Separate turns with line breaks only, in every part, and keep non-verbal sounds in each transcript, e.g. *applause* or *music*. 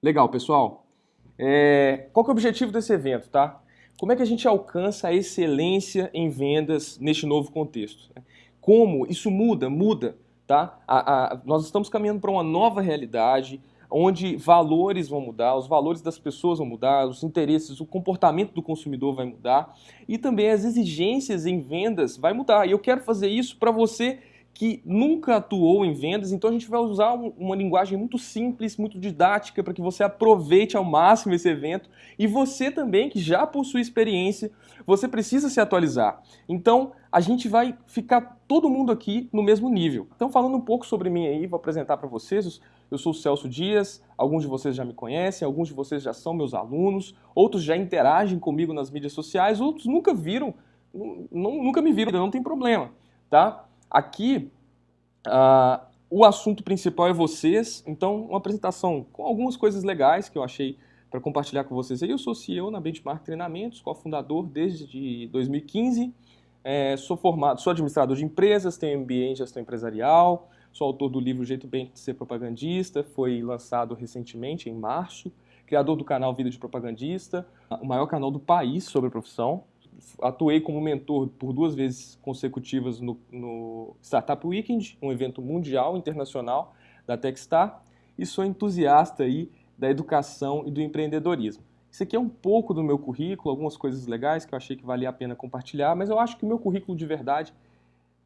Legal, pessoal. É, qual que é o objetivo desse evento, tá? Como é que a gente alcança a excelência em vendas neste novo contexto? Como isso muda? Muda, tá? A, a, nós estamos caminhando para uma nova realidade, onde valores vão mudar, os valores das pessoas vão mudar, os interesses, o comportamento do consumidor vai mudar e também as exigências em vendas vai mudar. E eu quero fazer isso para você que nunca atuou em vendas, então a gente vai usar uma linguagem muito simples, muito didática, para que você aproveite ao máximo esse evento. E você também, que já possui experiência, você precisa se atualizar. Então, a gente vai ficar todo mundo aqui no mesmo nível. Então, falando um pouco sobre mim aí, vou apresentar para vocês. Eu sou o Celso Dias, alguns de vocês já me conhecem, alguns de vocês já são meus alunos, outros já interagem comigo nas mídias sociais, outros nunca viram, nunca me viram, não tem problema, tá? Aqui, uh, o assunto principal é vocês, então uma apresentação com algumas coisas legais que eu achei para compartilhar com vocês. Eu sou CEO na Benchmark Treinamentos, cofundador desde 2015, é, sou formado, sou administrador de empresas, tenho MBA em gestão empresarial, sou autor do livro Jeito Bem de Ser Propagandista, foi lançado recentemente, em março, criador do canal Vida de Propagandista, o maior canal do país sobre a profissão, atuei como mentor por duas vezes consecutivas no, no Startup Weekend, um evento mundial, internacional da Techstar, e sou entusiasta aí da educação e do empreendedorismo. Isso aqui é um pouco do meu currículo, algumas coisas legais que eu achei que valia a pena compartilhar, mas eu acho que o meu currículo de verdade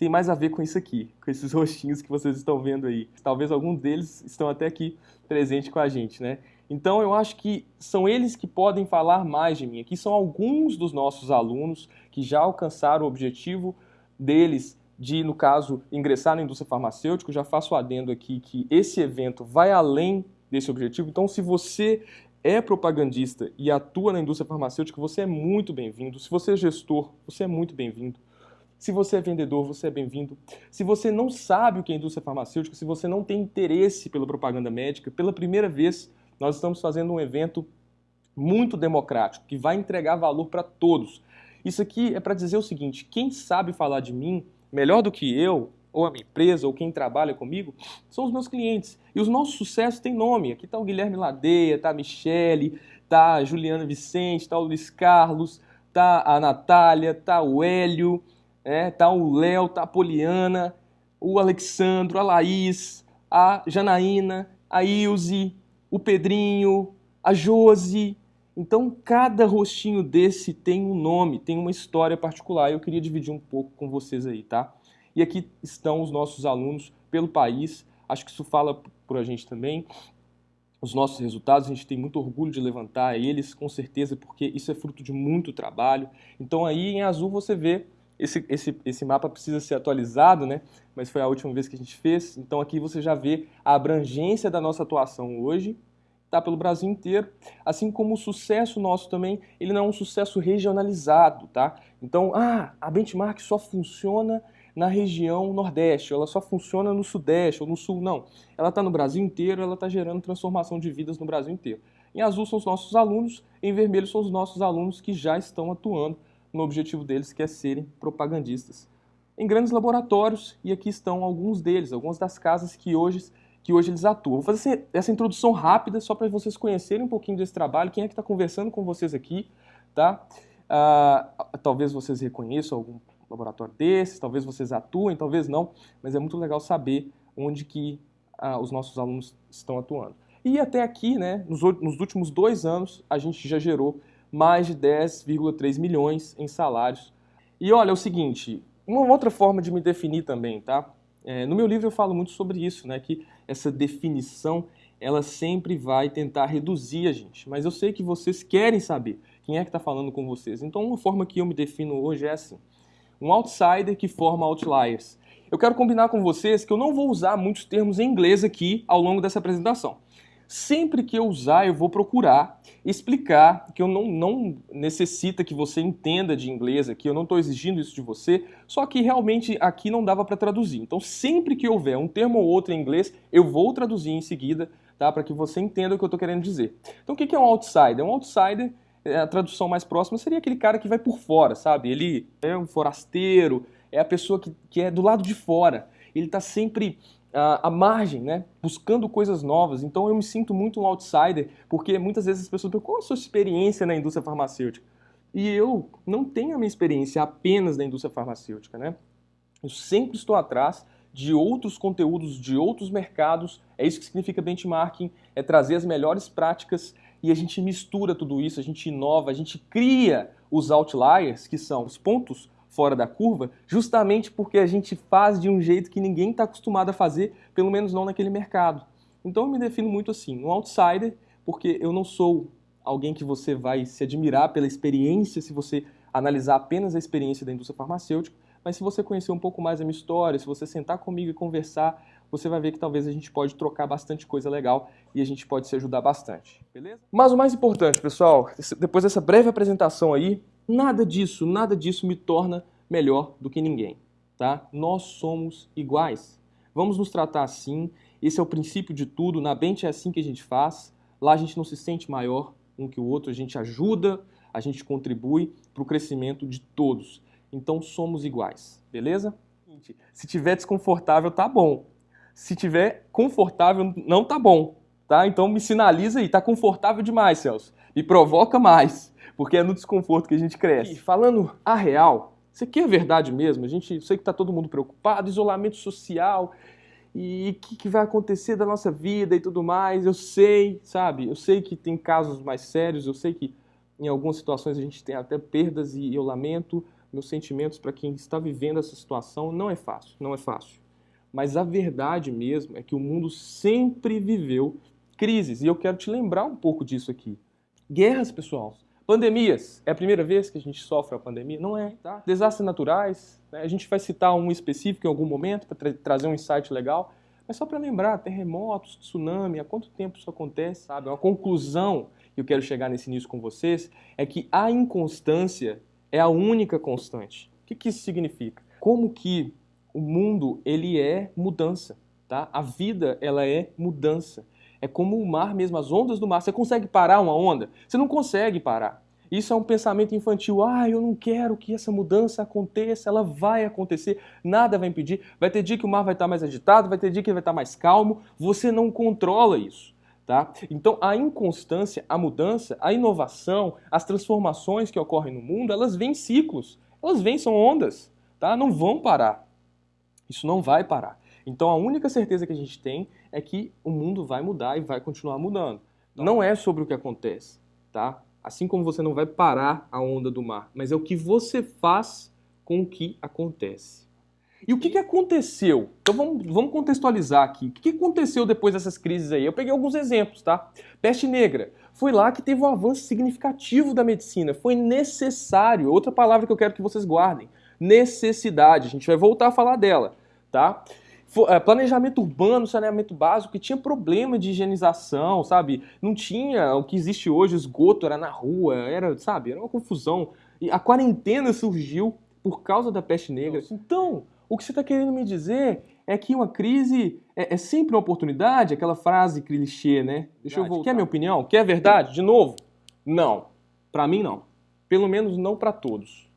tem mais a ver com isso aqui, com esses *laughs* rostinhos que vocês estão vendo aí. Talvez alguns deles estão até aqui presente com a gente, né? Então eu acho que são eles que podem falar mais de mim. Aqui são alguns dos nossos alunos que já alcançaram o objetivo deles de, no caso, ingressar na indústria farmacêutica. Já faço adendo aqui que esse evento vai além desse objetivo. Então, se você é propagandista e atua na indústria farmacêutica, você é muito bem-vindo. Se você é gestor, você é muito bem-vindo. Se você é vendedor, você é bem-vindo. Se você não sabe o que é indústria farmacêutica, se você não tem interesse pela propaganda médica, pela primeira vez nós estamos fazendo um evento muito democrático, que vai entregar valor para todos. Isso aqui é para dizer o seguinte, quem sabe falar de mim melhor do que eu, ou a minha empresa, ou quem trabalha comigo, são os meus clientes. E os nossos sucessos têm nome. Aqui está o Guilherme Ladeia, está a Michele, está a Juliana Vicente, está o Luiz Carlos, está a Natália, está o Hélio, está é, o Léo, está a Poliana, o Alexandro, a Laís, a Janaína, a Ilze, o Pedrinho, a Josi. Então, cada rostinho desse tem um nome, tem uma história particular. Eu queria dividir um pouco com vocês aí, tá? E aqui estão os nossos alunos pelo país. Acho que isso fala por a gente também. Os nossos resultados, a gente tem muito orgulho de levantar eles, com certeza, porque isso é fruto de muito trabalho. Então, aí em azul você vê esse, esse, esse mapa precisa ser atualizado, né? mas foi a última vez que a gente fez. Então aqui você já vê a abrangência da nossa atuação hoje, tá pelo Brasil inteiro, assim como o sucesso nosso também, ele não é um sucesso regionalizado, tá? Então, ah, a benchmark só funciona na região Nordeste, ela só funciona no Sudeste ou no Sul, não. Ela está no Brasil inteiro, ela está gerando transformação de vidas no Brasil inteiro. Em azul são os nossos alunos, em vermelho são os nossos alunos que já estão atuando no objetivo deles, que é serem propagandistas. Em grandes laboratórios, e aqui estão alguns deles, algumas das casas que hoje, que hoje eles atuam. Vou fazer essa introdução rápida só para vocês conhecerem um pouquinho desse trabalho, quem é que está conversando com vocês aqui, tá? Ah, talvez vocês reconheçam algum laboratório desses, talvez vocês atuem, talvez não, mas é muito legal saber onde que ah, os nossos alunos estão atuando. E até aqui, né, nos, nos últimos dois anos, a gente já gerou mais de 10,3 milhões em salários. E olha, é o seguinte, uma outra forma de me definir também, tá? É, no meu livro eu falo muito sobre isso, né? Que essa definição, ela sempre vai tentar reduzir a gente. Mas eu sei que vocês querem saber quem é que está falando com vocês. Então uma forma que eu me defino hoje é assim. Um outsider que forma outliers. Eu quero combinar com vocês que eu não vou usar muitos termos em inglês aqui ao longo dessa apresentação. Sempre que eu usar, eu vou procurar explicar que eu não, não necessita que você entenda de inglês aqui, eu não estou exigindo isso de você, só que realmente aqui não dava para traduzir. Então, sempre que houver um termo ou outro em inglês, eu vou traduzir em seguida, tá? para que você entenda o que eu estou querendo dizer. Então, o que é um outsider? Um outsider, é, a tradução mais próxima seria aquele cara que vai por fora, sabe? Ele é um forasteiro, é a pessoa que, que é do lado de fora. Ele está sempre a, margem, né? buscando coisas novas. Então eu me sinto muito um outsider, porque muitas vezes as pessoas perguntam qual a sua experiência na indústria farmacêutica? E eu não tenho a minha experiência apenas na indústria farmacêutica. Né? Eu sempre estou atrás de outros conteúdos, de outros mercados. É isso que significa benchmarking, é trazer as melhores práticas e a gente mistura tudo isso, a gente inova, a gente cria os outliers, que são os pontos fora da curva, justamente porque a gente faz de um jeito que ninguém está acostumado a fazer, pelo menos não naquele mercado. Então eu me defino muito assim, um outsider, porque eu não sou alguém que você vai se admirar pela experiência se você analisar apenas a experiência da indústria farmacêutica, mas se você conhecer um pouco mais a minha história, se você sentar comigo e conversar, você vai ver que talvez a gente pode trocar bastante coisa legal e a gente pode se ajudar bastante, beleza? Mas o mais importante, pessoal, depois dessa breve apresentação aí, nada disso, nada disso me torna melhor do que ninguém, tá? Nós somos iguais. Vamos nos tratar assim, esse é o princípio de tudo, na Bente é assim que a gente faz, lá a gente não se sente maior um que o outro, a gente ajuda, a gente contribui para o crescimento de todos. Então somos iguais, beleza? Se tiver desconfortável, tá bom. Se tiver confortável, não tá bom, tá? Então me sinaliza aí, tá confortável demais, Celso. E provoca mais, porque é no desconforto que a gente cresce. E falando a real, isso aqui é verdade mesmo. A gente, sei que tá todo mundo preocupado, isolamento social e o que, que, vai acontecer da nossa vida e tudo mais. Eu sei, sabe? Eu sei que tem casos mais sérios, eu sei que em algumas situações a gente tem até perdas e eu lamento, meus sentimentos para quem está vivendo essa situação. Não é fácil, não é fácil. Mas a verdade mesmo é que o mundo sempre viveu crises. E eu quero te lembrar um pouco disso aqui. Guerras, pessoal. Pandemias. É a primeira vez que a gente sofre a pandemia? Não é, tá? Desastres naturais. Né? A gente vai citar um específico em algum momento para tra trazer um insight legal. Mas só para lembrar, terremotos, tsunami, há quanto tempo isso acontece, sabe? Uma conclusão que eu quero chegar nesse início com vocês é que a inconstância é a única constante. O que, que isso significa? Como que o mundo ele é mudança, tá? A vida ela é mudança. É como o mar mesmo, as ondas do mar. Você consegue parar uma onda? Você não consegue parar. Isso é um pensamento infantil. Ah, eu não quero que essa mudança aconteça, ela vai acontecer, nada vai impedir. Vai ter dia que o mar vai estar mais agitado, vai ter dia que ele vai estar mais calmo. Você não controla isso. Tá? Então, a inconstância, a mudança, a inovação, as transformações que ocorrem no mundo, elas vêm em ciclos. Elas vêm, são ondas. Tá? Não vão parar. Isso não vai parar. Então, a única certeza que a gente tem é que o mundo vai mudar e vai continuar mudando. Não é sobre o que acontece, tá? Assim como você não vai parar a onda do mar, mas é o que você faz com o que acontece. E o que, que aconteceu? Então vamos, vamos contextualizar aqui. O que, que aconteceu depois dessas crises aí? Eu peguei alguns exemplos, tá? Peste negra. Foi lá que teve um avanço significativo da medicina. Foi necessário. Outra palavra que eu quero que vocês guardem. Necessidade. A gente vai voltar a falar dela, tá? É, planejamento urbano, saneamento básico, que tinha problema de higienização, sabe? Não tinha o que existe hoje, esgoto era na rua, era, sabe? Era uma confusão. E a quarentena surgiu por causa da peste negra. Então, o que você está querendo me dizer é que uma crise é, é, sempre uma oportunidade, aquela frase clichê, né? Deixa verdade, eu voltar. Quer minha opinião? Quer verdade? De novo? Não. Para mim, não. Pelo menos não para todos.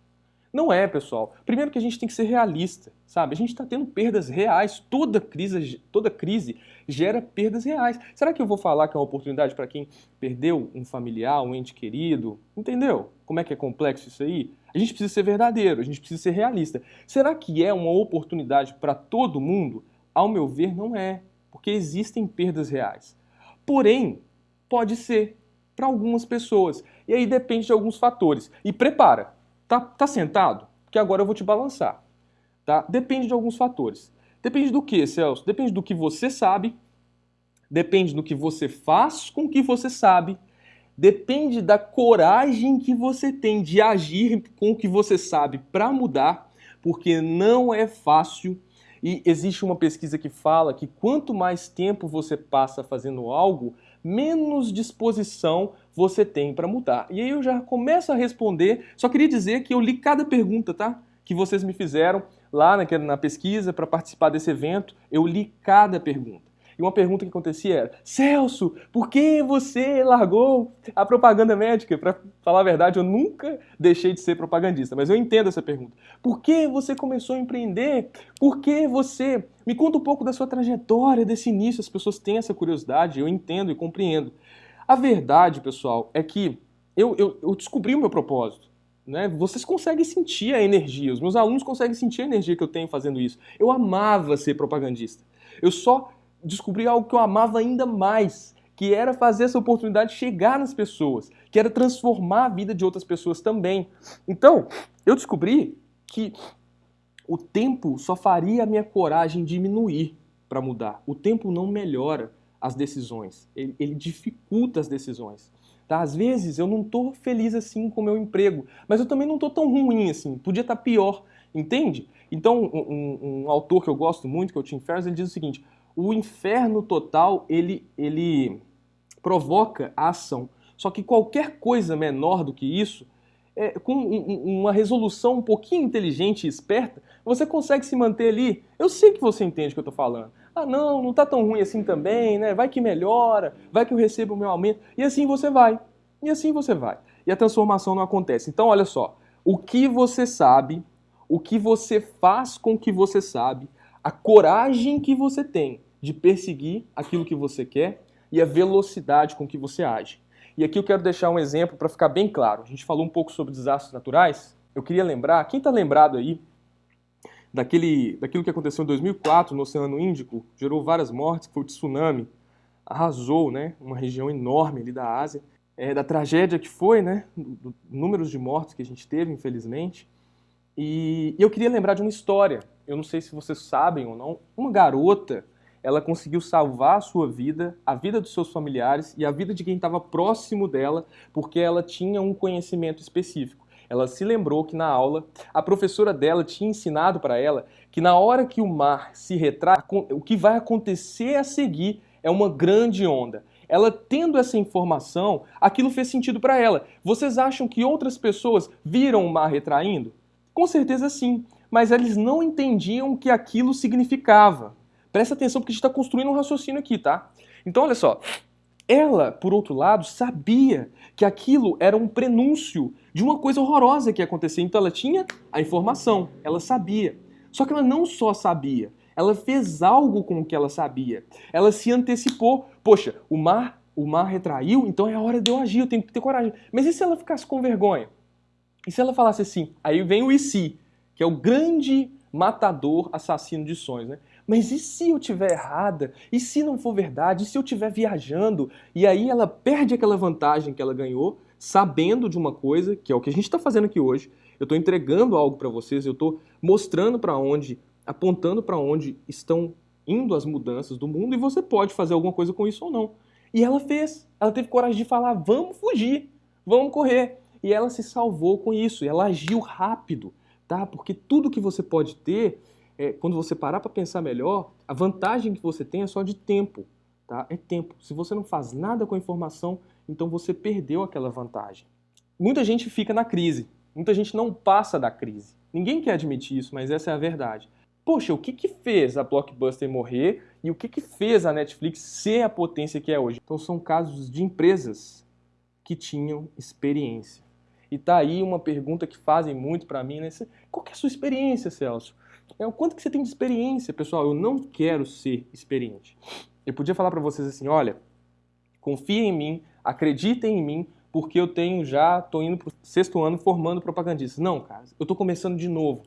Não é, pessoal. Primeiro que a gente tem que ser realista, sabe? A gente está tendo perdas reais. Toda crise, toda crise gera perdas reais. Será que eu vou falar que é uma oportunidade para quem perdeu um familiar, um ente querido? Entendeu? Como é que é complexo isso aí? A gente precisa ser verdadeiro, a gente precisa ser realista. Será que é uma oportunidade para todo mundo? Ao meu ver, não é, porque existem perdas reais. Porém, pode ser para algumas pessoas. E aí depende de alguns fatores. E prepara, tá, tá sentado? Porque agora eu vou te balançar. Tá? Depende de alguns fatores. Depende do que, Celso? Depende do que você sabe, depende do que você faz com o que você sabe depende da coragem que você tem de agir com o que você sabe para mudar, porque não é fácil. E existe uma pesquisa que fala que quanto mais tempo você passa fazendo algo, menos disposição você tem para mudar. E aí eu já começo a responder, só queria dizer que eu li cada pergunta, tá? Que vocês me fizeram lá na, na pesquisa para participar desse evento, eu li cada pergunta. E uma pergunta que acontecia era: Celso, por que você largou a propaganda médica? Para falar a verdade, eu nunca deixei de ser propagandista, mas eu entendo essa pergunta. Por que você começou a empreender? Por que você. Me conta um pouco da sua trajetória, desse início. As pessoas têm essa curiosidade, eu entendo e compreendo. A verdade, pessoal, é que eu, eu, eu descobri o meu propósito. Né? Vocês conseguem sentir a energia, os meus alunos conseguem sentir a energia que eu tenho fazendo isso. Eu amava ser propagandista. Eu só descobri algo que eu amava ainda mais, que era fazer essa oportunidade chegar nas pessoas, que era transformar a vida de outras pessoas também. Então, eu descobri que o tempo só faria a minha coragem diminuir para mudar. O tempo não melhora as decisões, ele, ele dificulta as decisões. Tá? Às vezes eu não estou feliz assim com o meu emprego, mas eu também não estou tão ruim assim, podia estar tá pior, entende? Então, um, um, um, autor que eu gosto muito, que é o Tim Ferriss, ele diz o seguinte, o inferno total, ele, ele provoca a ação. Só que qualquer coisa menor do que isso, é, com um, uma resolução um pouquinho inteligente e esperta, você consegue se manter ali. Eu sei que você entende o que eu estou falando. Ah, não, não está tão ruim assim também, né? Vai que melhora, vai que eu recebo o meu aumento. E assim você vai. E assim você vai. E a transformação não acontece. Então, olha só. O que você sabe, o que você faz com o que você sabe, a coragem que você tem de perseguir aquilo que você quer e a velocidade com que você age. E aqui eu quero deixar um exemplo para ficar bem claro. A gente falou um pouco sobre desastres naturais. Eu queria lembrar, quem está lembrado aí daquele, daquilo que aconteceu em 2004 no Oceano Índico, gerou várias mortes, foi o tsunami, arrasou né, uma região enorme ali da Ásia, é, da tragédia que foi, né, do, do, números de mortes que a gente teve, infelizmente. E, e eu queria lembrar de uma história, eu não sei se vocês sabem ou não, uma garota ela conseguiu salvar a sua vida, a vida dos seus familiares e a vida de quem estava próximo dela, porque ela tinha um conhecimento específico. Ela se lembrou que na aula a professora dela tinha ensinado para ela que na hora que o mar se retrai, o que vai acontecer a seguir é uma grande onda. Ela tendo essa informação, aquilo fez sentido para ela. Vocês acham que outras pessoas viram o mar retraindo? Com certeza sim, mas eles não entendiam o que aquilo significava. Presta atenção porque a gente está construindo um raciocínio aqui, tá? Então, olha só. Ela, por outro lado, sabia que aquilo era um prenúncio de uma coisa horrorosa que ia acontecer. Então ela tinha a informação, ela sabia. Só que ela não só sabia, ela fez algo com o que ela sabia. Ela se antecipou. Poxa, o mar, o mar retraiu, então é a hora de eu agir, eu tenho que ter coragem. Mas e se ela ficasse com vergonha? E se ela falasse assim? Aí vem o se, que é o grande matador, assassino de sonhos, né? Mas e se eu tiver errada? E se não for verdade? E se eu estiver viajando? E aí ela perde aquela vantagem que ela ganhou, sabendo de uma coisa, que é o que a gente está fazendo aqui hoje. Eu estou entregando algo para vocês, eu estou mostrando para onde, apontando para onde estão indo as mudanças do mundo e você pode fazer alguma coisa com isso ou não. E ela fez. Ela teve coragem de falar: vamos fugir, vamos correr. E ela se salvou com isso. Ela agiu rápido, tá? Porque tudo que você pode ter é, quando você parar para pensar melhor, a vantagem que você tem é só de tempo. Tá? É tempo. Se você não faz nada com a informação, então você perdeu aquela vantagem. Muita gente fica na crise. Muita gente não passa da crise. Ninguém quer admitir isso, mas essa é a verdade. Poxa, o que, que fez a Blockbuster morrer e o que, que fez a Netflix ser a potência que é hoje? Então são casos de empresas que tinham experiência. E tá aí uma pergunta que fazem muito para mim, né? Qual é a sua experiência, Celso? É o quanto que você tem de experiência, pessoal. Eu não quero ser experiente. Eu podia falar para vocês assim, olha, confiem em mim, acreditem em mim, porque eu tenho já, tô indo pro sexto ano formando propagandistas. Não, cara, eu tô começando de novo.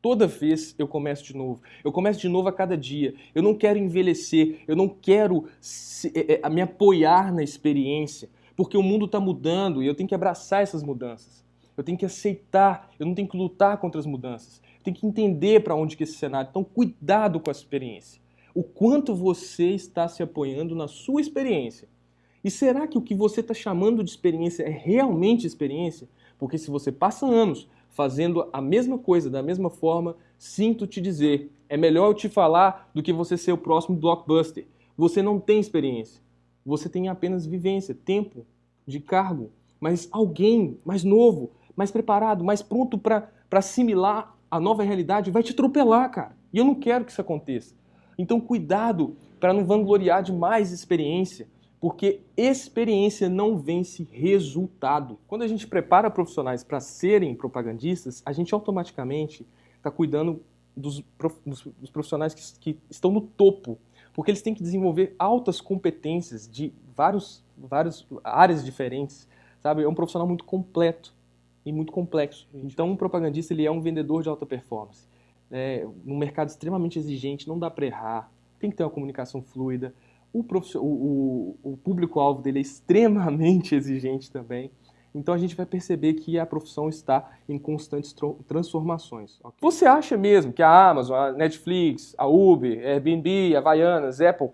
Toda vez eu começo de novo. Eu começo de novo a cada dia. Eu não quero envelhecer, eu não quero se, é, é, me apoiar na experiência, porque o mundo está mudando e eu tenho que abraçar essas mudanças. Eu tenho que aceitar, eu não tenho que lutar contra as mudanças tem que entender para onde que esse cenário. Então, cuidado com a experiência. O quanto você está se apoiando na sua experiência. E será que o que você está chamando de experiência é realmente experiência? Porque se você passa anos fazendo a mesma coisa da mesma forma, sinto te dizer, é melhor eu te falar do que você ser o próximo blockbuster. Você não tem experiência. Você tem apenas vivência, tempo de cargo. Mas alguém mais novo, mais preparado, mais pronto para assimilar a nova realidade vai te atropelar, cara. E eu não quero que isso aconteça. Então, cuidado para não vangloriar demais experiência, porque experiência não vence resultado. Quando a gente prepara profissionais para serem propagandistas, a gente automaticamente está cuidando dos, dos profissionais que, que, estão no topo, porque eles têm que desenvolver altas competências de vários, várias áreas diferentes, sabe? É um profissional muito completo e muito complexo. Então, um propagandista ele é um vendedor de alta performance. É, num mercado extremamente exigente, não dá para errar, tem que ter uma comunicação fluida. O, o, o, público-alvo dele é extremamente *laughs* exigente também. Então a gente vai perceber que a profissão está em constantes transformações. Você acha mesmo que a Amazon, a Netflix, a Uber, a Airbnb, a Havaianas, Apple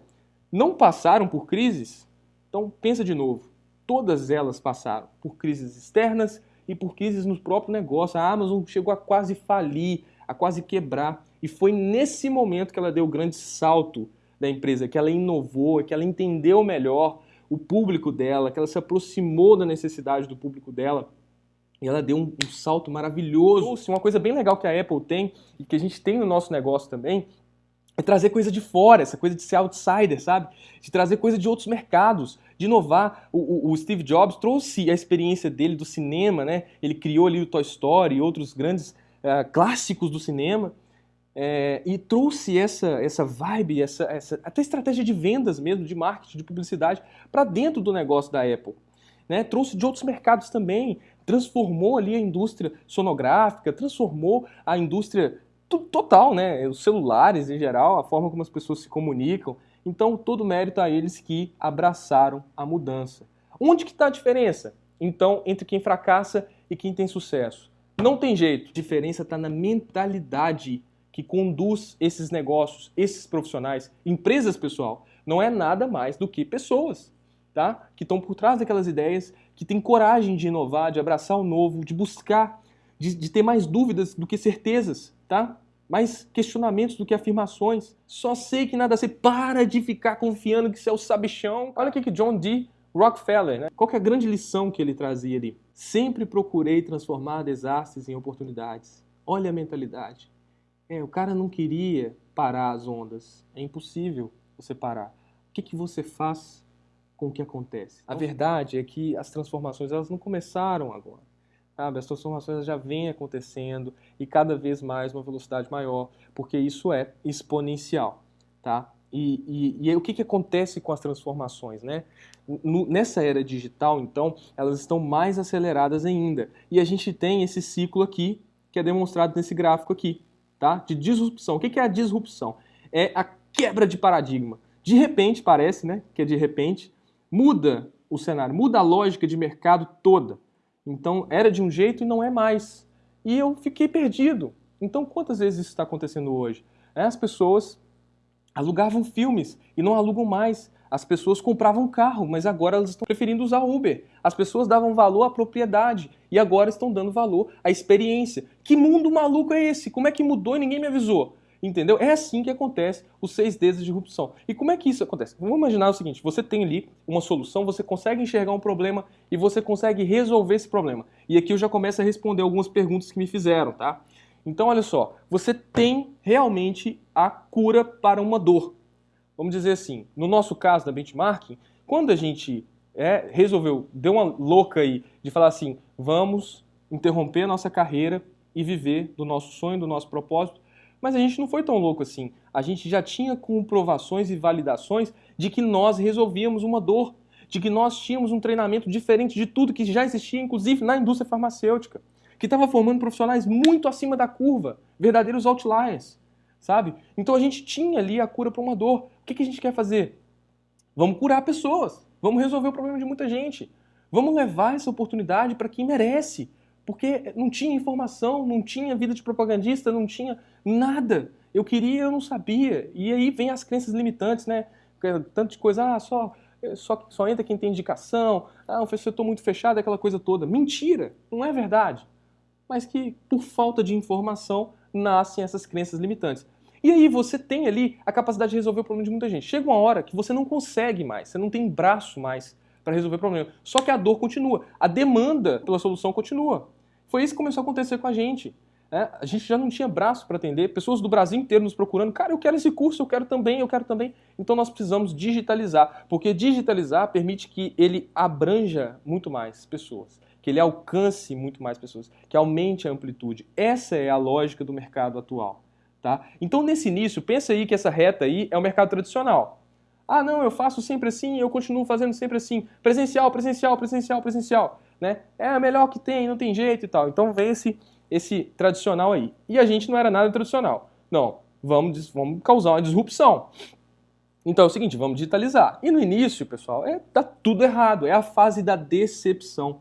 não passaram por crises? Então pensa de novo. Todas elas passaram por crises externas e por crises no próprio negócio. A Amazon chegou a quase falir, a quase quebrar. E foi nesse momento que ela deu o grande salto da empresa, que ela inovou, que ela entendeu melhor o público dela, que ela se aproximou da necessidade do público dela. E ela deu um, um salto maravilhoso. Uma coisa bem legal que a Apple tem e que a gente tem no nosso negócio também é trazer coisa de fora, essa coisa de ser outsider, sabe? De trazer coisa de outros mercados, de inovar. O, o, o, Steve Jobs trouxe a experiência dele do cinema, né? Ele criou ali o Toy Story e outros grandes uh, clássicos do cinema é, e trouxe essa, essa vibe, essa, essa, até estratégia de vendas mesmo, de marketing, de publicidade, para dentro do negócio da Apple. Né? Trouxe de outros mercados também, transformou ali a indústria sonográfica, transformou a indústria total, né? os celulares em geral, a forma como as pessoas se comunicam. Então, todo mérito a eles que abraçaram a mudança. Onde que está a diferença? Então, entre quem fracassa e quem tem sucesso. Não tem jeito. A diferença está na mentalidade que conduz esses negócios, esses profissionais, empresas pessoal, não é nada mais do que pessoas, tá? Que estão por trás daquelas ideias, que têm coragem de inovar, de abraçar o novo, de buscar, de, de ter mais dúvidas do que certezas, tá? Mais questionamentos do que afirmações. Só sei que nada sei. Para de ficar confiando que você é o sabichão. Olha o que John D. Rockefeller, né? Qual é a grande lição que ele trazia ali? Sempre procurei transformar desastres em oportunidades. Olha a mentalidade. É, o cara não queria parar as ondas. É impossível você parar. O que, que você faz com o que acontece? A verdade é que as transformações elas não começaram agora. Sabe? As transformações já vêm acontecendo e cada vez mais uma velocidade maior, porque isso é exponencial. Tá? E, e, e o que, que acontece com as transformações? Né? No, nessa era digital, então, elas estão mais aceleradas ainda. E a gente tem esse ciclo aqui, que é demonstrado nesse gráfico aqui tá? de disrupção. O que é a disrupção? É a quebra de paradigma. De repente, parece né, que é de repente, muda o cenário, muda a lógica de mercado toda. Então, era de um jeito e não é mais. E eu fiquei perdido. Então, quantas vezes isso está acontecendo hoje? É, as pessoas alugavam filmes e não alugam mais. As pessoas compravam carro, mas agora elas estão preferindo usar Uber. As pessoas davam valor à propriedade e agora estão dando valor à experiência. Que mundo maluco é esse? Como é que mudou e ninguém me avisou? Entendeu? É assim que acontece os seis Ds de disrupção. E como é que isso acontece? Vamos imaginar o seguinte: você tem ali uma solução, você consegue enxergar um problema e você consegue resolver esse problema. E aqui eu já começo a responder algumas perguntas que me fizeram, tá? Então, olha só, você tem realmente a cura para uma dor vamos dizer assim, no nosso caso da benchmarking, quando a gente é, resolveu, deu uma louca aí de falar assim, vamos interromper a nossa carreira e viver do nosso sonho, do nosso propósito, mas a gente não foi tão louco assim. A gente já tinha comprovações e validações de que nós resolvíamos uma dor, de que nós tínhamos um treinamento diferente de tudo que já existia, inclusive na indústria farmacêutica, que estava formando profissionais muito acima da curva, verdadeiros outliers sabe? Então a gente tinha ali a cura para uma dor. O que, que a gente quer fazer? Vamos curar pessoas, vamos resolver o problema de muita gente, vamos levar essa oportunidade para quem merece, porque não tinha informação, não tinha vida de propagandista, não tinha nada. Eu queria, eu não sabia. E aí vem as crenças limitantes, né? Tanto de coisa, ah, só, só, só entra quem tem indicação, ah, o setor muito fechado, aquela coisa toda. Mentira, não é verdade. Mas que por falta de informação nascem essas crenças limitantes. E aí você tem ali a capacidade de resolver o problema de muita gente. Chega uma hora que você não consegue mais, você não tem braço mais para resolver o problema. Só que a dor continua, a demanda pela solução continua. Foi isso que começou a acontecer com a gente. É, a gente já não tinha braço para atender, pessoas do Brasil inteiro nos procurando, cara, eu quero esse curso, eu quero também, eu quero também. Então nós precisamos digitalizar, porque digitalizar permite que ele abranja muito mais pessoas, que ele alcance muito mais pessoas, que aumente a amplitude. Essa é a lógica do mercado atual. Tá? Então nesse início, pensa aí que essa reta aí é o mercado tradicional. Ah, não, eu faço sempre assim, eu continuo fazendo sempre assim. Presencial, presencial, presencial, presencial. Né? É a melhor que tem, não tem jeito e tal. Então vem esse esse tradicional aí. E a gente não era nada tradicional. Não, vamos, vamos causar uma disrupção. Então é o seguinte, vamos digitalizar. E no início, pessoal, é tá tudo errado, é a fase da decepção.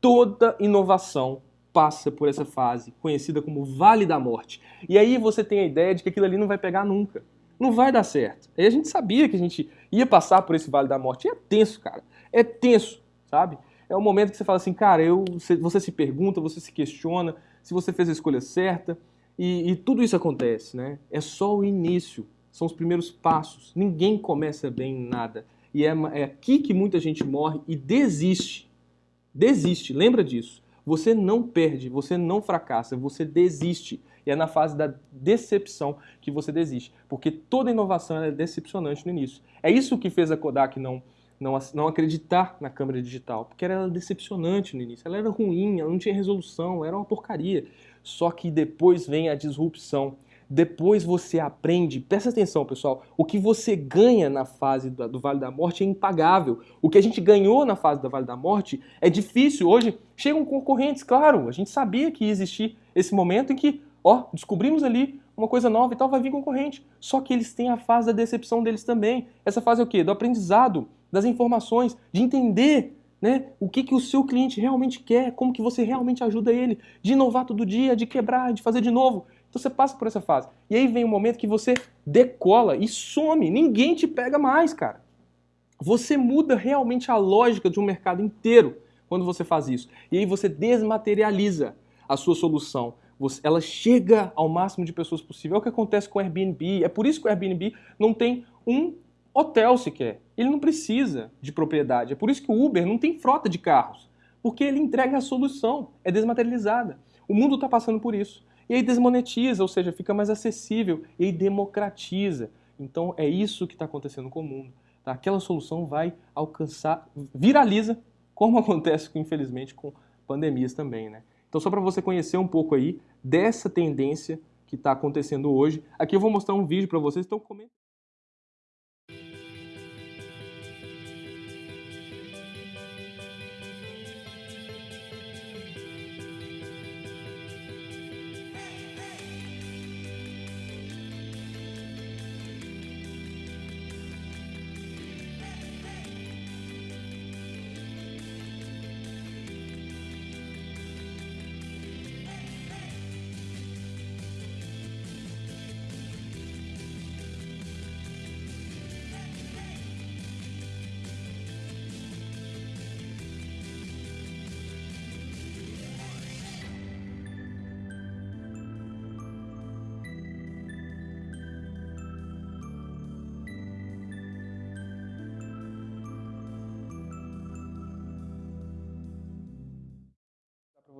Toda inovação passa por essa fase, conhecida como Vale da Morte. E aí você tem a ideia de que aquilo ali não vai pegar nunca. Não vai dar certo. Aí a gente sabia que a gente ia passar por esse Vale da Morte. E é tenso, cara. É tenso, sabe? É o momento que você fala assim, cara, eu, você se pergunta, você se questiona, se você fez a escolha certa. E, e, tudo isso acontece, né? É só o início, são os primeiros passos. Ninguém começa bem em nada. E é, é aqui que muita gente morre e desiste. Desiste, lembra disso. Você não perde, você não fracassa, você desiste. E é na fase da decepção que você desiste. Porque toda inovação é decepcionante no início. É isso que fez a Kodak não não, não acreditar na câmera digital, porque ela era decepcionante no início, ela era ruim, ela não tinha resolução, era uma porcaria. Só que depois vem a disrupção, depois você aprende, presta atenção pessoal, o que você ganha na fase do, Vale da Morte é impagável. O que a gente ganhou na fase do Vale da Morte é difícil. Hoje chegam concorrentes, claro, a gente sabia que ia existir esse momento em que, ó, descobrimos ali uma coisa nova e tal, vai vir concorrente. Só que eles têm a fase da decepção deles também. Essa fase é o quê? Do aprendizado das informações, de entender né, o que, que o seu cliente realmente quer, como que você realmente ajuda ele, de inovar todo dia, de quebrar, de fazer de novo. Então você passa por essa fase. E aí vem o um momento que você decola e some, ninguém te pega mais, cara. Você muda realmente a lógica de um mercado inteiro quando você faz isso. E aí você desmaterializa a sua solução. ela chega ao máximo de pessoas possível. É o que acontece com o Airbnb. É por isso que o Airbnb não tem um hotel sequer. Ele não precisa de propriedade. É por isso que o Uber não tem frota de carros. Porque ele entrega a solução, é desmaterializada. O mundo está passando por isso. E aí desmonetiza, ou seja, fica mais acessível e aí democratiza. Então é isso que está acontecendo com o mundo. Tá? Aquela solução vai alcançar, viraliza, como *laughs* acontece, infelizmente, com pandemias também. Né? Então só para você conhecer um pouco aí dessa tendência que está acontecendo hoje, aqui eu vou mostrar um vídeo para vocês, então comenta.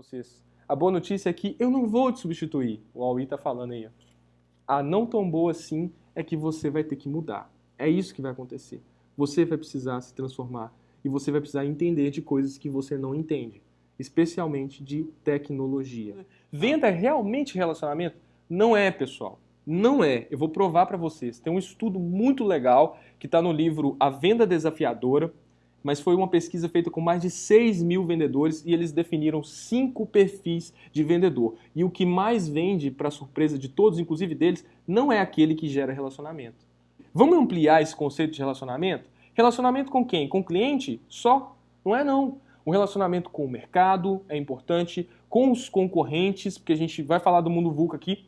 Vocês. A boa notícia é que eu não vou te substituir. O Aui está falando aí. A não tão boa assim é que você vai ter que mudar. É isso que vai acontecer. Você vai precisar se transformar e você vai precisar entender de coisas que você não entende, especialmente de tecnologia. Venda é realmente relacionamento? Não é, pessoal. Não é. Eu vou provar para vocês. Tem um estudo muito legal que está no livro A Venda Desafiadora, mas foi uma pesquisa feita com mais de 6 mil vendedores e eles definiram cinco perfis de vendedor. E o que mais vende, para surpresa de todos, inclusive deles, não é aquele que gera relacionamento. Vamos ampliar esse conceito de relacionamento? Relacionamento com quem? Com o cliente? Só? Não é não. O relacionamento com o mercado é importante, com os concorrentes, porque a gente vai falar do mundo VUCA aqui,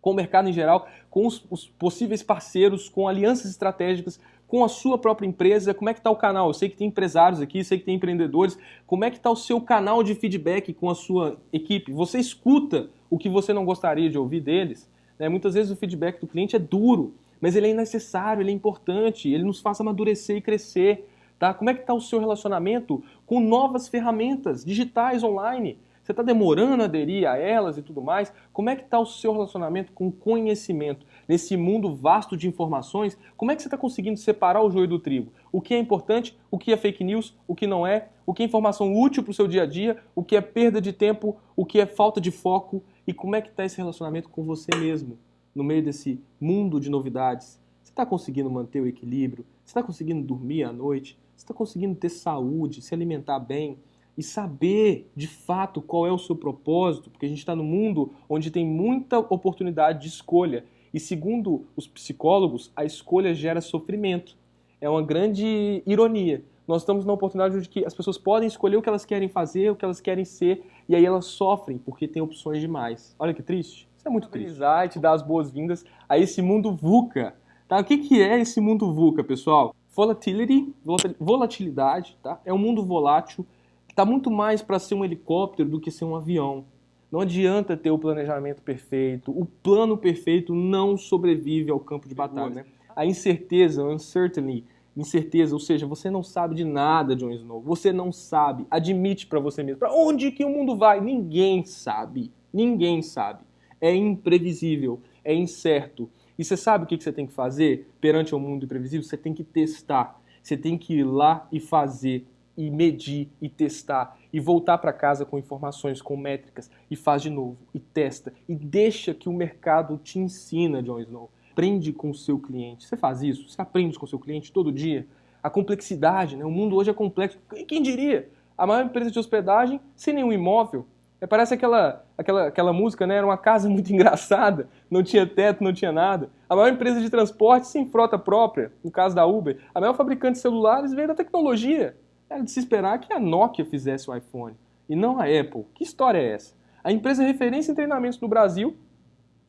com o mercado em geral, com os, os possíveis parceiros, com alianças estratégicas, com a sua própria empresa, como é que está o canal? Eu sei que tem empresários aqui, sei que tem empreendedores. Como é que está o seu canal de feedback com a sua equipe? Você escuta o que você não gostaria de ouvir deles? Né? Muitas vezes o feedback do cliente é duro, mas ele é necessário, ele é importante, ele nos faz amadurecer e crescer. Tá? Como é que está o seu relacionamento com novas ferramentas digitais online? Você está demorando a aderir a elas e tudo mais? Como é que está o seu relacionamento com conhecimento? Nesse mundo vasto de informações, como é que você está conseguindo separar o joio do trigo? O que é importante, o que é fake news, o que não é, o que é informação útil para o seu dia a dia, o que é perda de tempo, o que é falta de foco e como é que está esse relacionamento com você mesmo no meio desse mundo de novidades? Você está conseguindo manter o equilíbrio? Você está conseguindo dormir à noite? Você está conseguindo ter saúde, se alimentar bem e saber de fato qual é o seu propósito? Porque a gente está num mundo onde tem muita oportunidade de escolha. E segundo os psicólogos, a escolha gera sofrimento. É uma grande ironia. Nós estamos na oportunidade de que as pessoas podem escolher o que elas querem fazer, o que elas querem ser, e aí elas sofrem porque tem opções demais. Olha que triste. Isso é muito triste. E te dar as boas-vindas a esse mundo VUCA. Tá? O que, que é esse mundo VUCA, pessoal? Volatility, volatilidade, tá? É um mundo volátil, está muito mais para ser um helicóptero do que ser um avião. Não adianta ter o planejamento perfeito. O plano perfeito não sobrevive ao campo de batalha. Né? A incerteza, uncertainty, incerteza, ou seja, você não sabe de nada, Jon Snow. Você não sabe. Admite para você mesmo. Para onde que o mundo vai? Ninguém sabe. Ninguém sabe. É imprevisível, é incerto. E você sabe o que você tem que fazer perante o mundo imprevisível? Você tem que testar. Você tem que ir lá e fazer, e medir, e testar, e voltar para casa com informações, com métricas, e faz de novo, e testa, e deixa que o mercado te ensina, Jon Snow. Aprende com o seu cliente. Você faz isso? Você aprende com o seu cliente todo dia? A complexidade, né? O mundo hoje é complexo. Quem diria? A maior empresa de hospedagem sem nenhum imóvel, é, parece aquela, aquela, aquela música, né? Era uma casa muito *laughs* engraçada, não tinha teto, não tinha nada. A maior empresa de transporte sem frota própria, no caso da Uber. A maior fabricante de celulares veio da tecnologia. Era de se esperar que a Nokia fizesse o iPhone e não a Apple. Que história é essa? A empresa referência em treinamentos no Brasil,